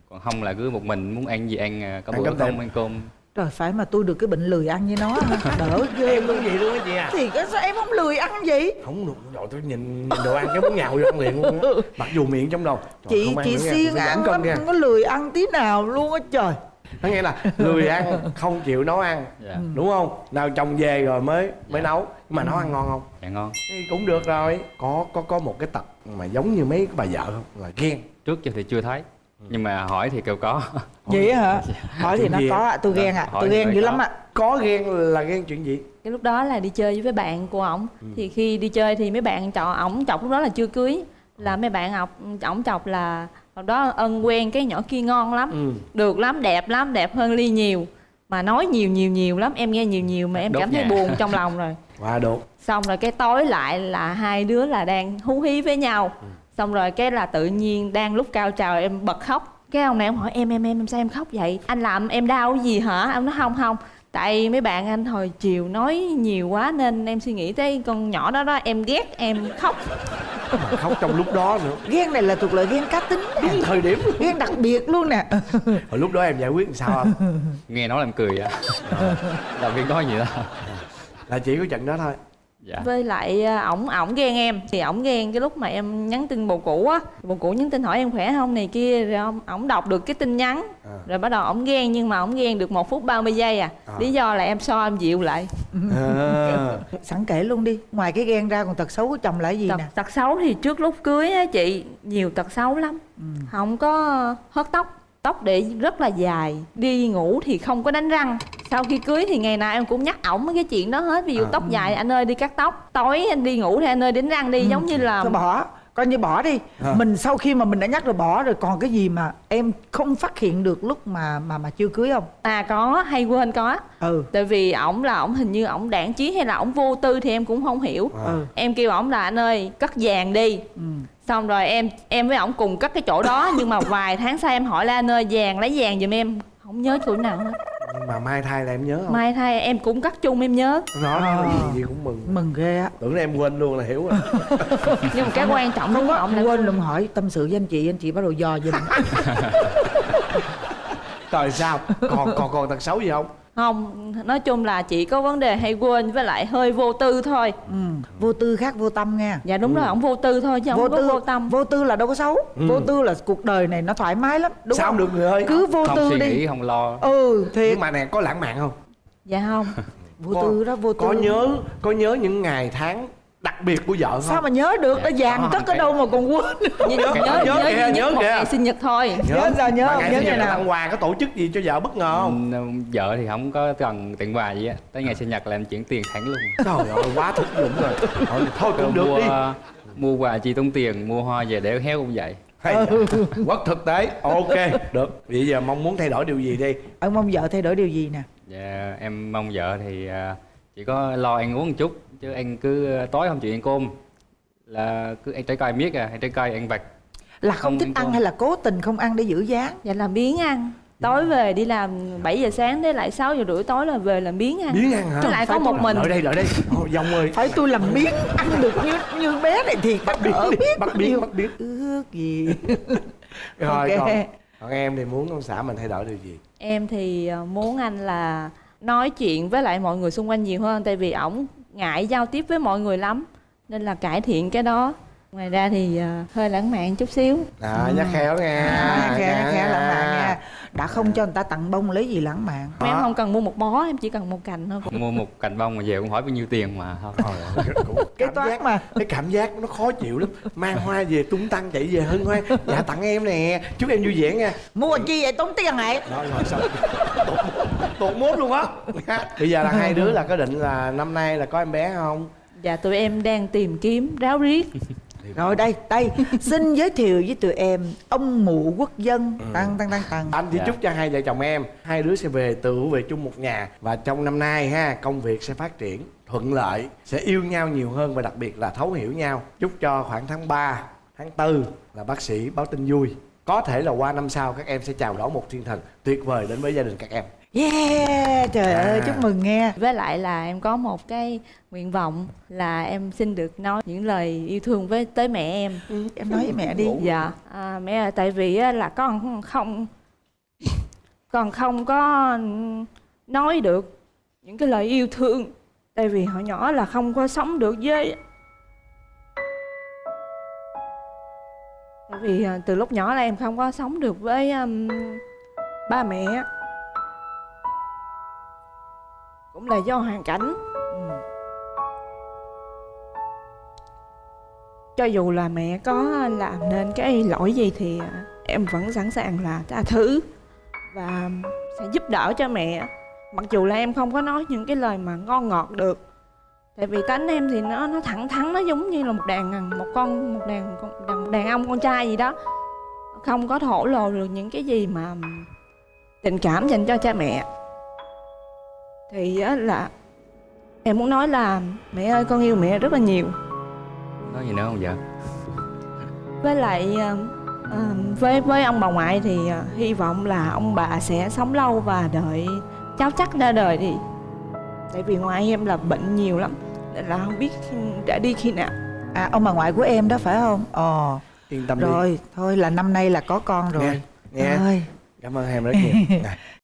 Còn không là cứ một mình muốn ăn gì ăn à, có Ăn bữa cơm không ăn cơm Trời phải mà tôi được cái bệnh lười ăn với nó hả? (laughs) đỡ ghê em cũng vậy luôn á chị à? Thì cái sao em không lười ăn gì không được rồi tôi nhìn, nhìn đồ ăn cái muốn nhào vô ăn liền luôn á. Mặc dù miệng trong đầu Trời, chị chị siêng ăn lắm nha. không có lười ăn tí nào luôn á trời. Nó nghĩa là lười ăn (laughs) không chịu nấu ăn. Dạ. Đúng không? Nào chồng về rồi mới mới nấu. Nhưng mà nấu ăn ngon không? Dạ ngon. Thì cũng được rồi. Có có có một cái tật mà giống như mấy cái bà vợ không? Là ghen. Trước giờ thì chưa thấy nhưng mà hỏi thì kêu có. (laughs) Vậy hả? Hỏi thì nó có ạ tôi ghen ạ Hỏi tôi ghen phải dữ có. lắm ạ có ghen là ghen chuyện gì? Cái lúc đó là đi chơi với bạn của ổng. Thì khi đi chơi thì mấy bạn chọ ổng chọc lúc đó là chưa cưới. Là mấy bạn học ổng chọc là hồi đó ân quen cái nhỏ kia ngon lắm ừ. được lắm đẹp lắm đẹp hơn ly nhiều. Mà nói nhiều nhiều nhiều lắm. Em nghe nhiều nhiều mà em Đốt cảm thấy nhà. buồn trong lòng rồi. (laughs) Qua được xong rồi cái tối lại là hai đứa là đang hú hí với nhau xong rồi cái là tự nhiên đang lúc cao trào em bật khóc. Cái ông này ông hỏi em em em em sao em khóc vậy? Anh làm em đau cái gì hả? Ông nói không không. Tại mấy bạn anh hồi chiều nói nhiều quá nên em suy nghĩ tới con nhỏ đó đó em ghét em khóc. Mà khóc trong lúc đó nữa. Ghen này là thuộc loại ghen cá tính nè. đúng thời điểm luôn. ghen đặc biệt luôn nè. (laughs) Hồi lúc đó em giải quyết làm sao không? Nghe nói làm cười á làm việc nói gì đó. Là chỉ có trận đó thôi dạ. Với lại à, ổng ổng ghen em. Thì ổng ghen cái lúc mà em nhắn tin bồ cũ á. Bồ cũ nhắn tin hỏi em khỏe không này kia rồi ông ổng đọc được cái tin nhắn. À. rồi bắt đầu ổng ghen nhưng mà ổng ghen được một phút 30 giây à, À. lý do là em so em dịu lại. À. (laughs) sẵn kể luôn đi. Ngoài cái ghen ra còn tật xấu của chồng là gì tật, nè? tật xấu thì trước lúc cưới á chị nhiều tật xấu lắm. Không có hớt tóc tóc để rất là dài đi ngủ thì không có đánh răng. Sau khi cưới thì ngày nào em cũng nhắc ổng mấy cái chuyện đó hết ví dụ À. tóc dài anh ơi đi cắt tóc tối anh đi ngủ thì anh ơi đánh răng đi giống như là thôi bỏ coi như bỏ đi. À. mình sau khi mà mình đã nhắc rồi bỏ rồi còn cái gì mà em không phát hiện được lúc mà mà mà chưa cưới không? À có hay quên có. Ừ. Tại vì ổng là ổng hình như ổng đảng trí hay là ổng vô tư thì em cũng không hiểu. À. ừ. Em kêu ổng là anh ơi cất vàng đi. Ừ xong rồi em em với ổng cùng cất cái chỗ đó nhưng mà vài tháng sau em hỏi là anh ơi vàng lấy vàng giùm em. Không nhớ chỗ nào hết. Nhưng mà mai thai là em nhớ không? Mai thay em cũng cất chung em nhớ. Nói À. gì, gì cũng mừng. Mừng ghê á. Tưởng em quên luôn là hiểu rồi. (laughs) Nhưng mà cái quan trọng không đúng ổng là quên luôn hỏi tâm sự với anh chị anh chị bắt đầu dò giùm. (laughs) Rồi sao? Còn còn còn tật xấu gì không không nói chung là chỉ có vấn đề hay quên với lại hơi vô tư thôi. Ừ. vô tư khác vô tâm nha dạ đúng rồi ổng vô tư thôi chứ vô không có tư vô tâm. vô tư là đâu có xấu. Ừ. vô tư là cuộc đời này nó thoải mái lắm đúng sao không? được người ơi? Cứ vô không tư suy đi. nghĩ không lo. Ừ thiệt. Nhưng mà nè có lãng mạn không? Dạ không. (laughs) Vô có- tư đó vô tư. có nhớ có nhớ những ngày tháng đặc biệt của vợ không sao mà nhớ được? Nó Dạ, vàng cất ở cái- đâu mà còn quên nhớ Nhớ, nhớ nhớ nhớ, kìa, duy nhớ nhất một kìa. ngày sinh nhật thôi. Nhớ. Sao, nhớ Mà không? ngày Nhớ sinh nhật nào? tặng quà có tổ chức gì cho vợ bất ngờ không? Ừ, vợ thì không có cần tặng quà gì á. Tới ngày sinh nhật là em chuyển tiền thẳng luôn. Trời ơi quá thực dụng rồi. Thôi, thôi cũng được mua đi. mua quà chi tốn tiền mua hoa về để héo cũng vậy. Hay dạ. Quất thực tế. Ok được. Bây giờ mong muốn thay đổi điều gì đi? Ông mong vợ thay đổi điều gì nè? Dạ, em mong vợ thì à, chỉ có lo ăn uống một chút chứ anh cứ tối không chịu ăn cơm là cứ ăn trái cây miết à ăn trái cây ăn vặt. Là không, Không thích ăn ăn hay là cố tình không ăn để giữ dáng? Dạ làm biến ăn. Tối về đi làm 7 giờ sáng đến lại 6 giờ rưỡi tối là về làm biến ăn. Biến ăn hả? Chứ lại có Phải một tôi- mình. lợi đây lợi đây. Ô, dông ơi phải tôi làm biến ăn được như như bé này thì bắt biến đỡ đi, biết bắt biến bắt biến ước gì. (laughs) Rồi Ok. còn, còn em thì muốn ông xã mình thay đổi điều gì? Em thì ờ, muốn anh là nói chuyện với lại mọi người xung quanh nhiều hơn tại vì ổng ngại giao tiếp với mọi người lắm nên là cải thiện cái đó. Ngoài ra thì ờ, hơi lãng mạn chút xíu. Đó nhắc khéo nghe à, khéo Nha. khéo lãng mạn đã không cho người ta tặng bông lấy gì lãng mạn. Em không cần mua một bó em chỉ cần một cành thôi. Mua một cành bông mà về cũng hỏi bao nhiêu tiền mà. Thôi (laughs) cái cảm toán giác mà. cái cảm giác nó khó chịu lắm. Mang hoa về tung tăng chạy về hân hoan dạ tặng em nè. Chúc em vui vẻ nha. Mua chi vậy? Tốn tiền hả đó rồi xong tụt mốt luôn á. (laughs) Bây giờ là hai đứa là có định là năm nay là có em bé không? Dạ tụi em đang tìm kiếm ráo riết rồi đây đây xin (laughs) giới thiệu với tụi em ông mụ quốc dân. Ừ. tăng tăng tăng tăng. Anh chỉ Dạ. chúc cho hai vợ chồng em hai đứa sẽ về tự về chung một nhà. Và trong năm nay ha công việc sẽ phát triển thuận lợi sẽ yêu nhau nhiều hơn và đặc biệt là thấu hiểu nhau. Chúc cho khoảng tháng 3, tháng 4 là bác sĩ báo tin vui. Có thể là qua năm sau các em sẽ chào đón một thiên thần tuyệt vời đến với gia đình các em yeah trời À. ơi chúc mừng nghe. Với lại là em có một cái nguyện vọng là em xin được nói những lời yêu thương với tới mẹ em. Em nói với mẹ đi. Dạ. À, mẹ ơi tại vì á, là con không con không có nói được những cái lời yêu thương. Tại vì hồi nhỏ là không có sống được với tại vì à, từ lúc nhỏ là em không có sống được với um, ba mẹ cũng là do hoàn cảnh. Ừ. cho dù là mẹ có làm nên cái lỗi gì thì em vẫn sẵn sàng là tha thứ và sẽ giúp đỡ cho mẹ. Mặc dù là em không có nói những cái lời mà ngon ngọt được tại vì tánh em thì nó nó thẳng thắn nó giống như là một đàn một con một đàn con đàn, đàn ông con trai gì đó. Không có thổ lộ được những cái gì mà tình cảm dành cho cha mẹ thì á là em muốn nói là mẹ ơi con yêu mẹ rất là nhiều. Có gì nữa không vợ? Với lại ờ, ờ, với với ông bà ngoại thì ờ, hy vọng là ông bà sẽ sống lâu và đợi cháu chắc ra đời thì tại vì ngoại em là bệnh nhiều lắm nên là không biết đã đi khi nào. À ông bà ngoại của em đó phải không? Ờ. Yên tâm đi. Rồi thôi là năm nay là có con rồi. Nghe nghe. Ơi. cảm ơn em rất nhiều (laughs)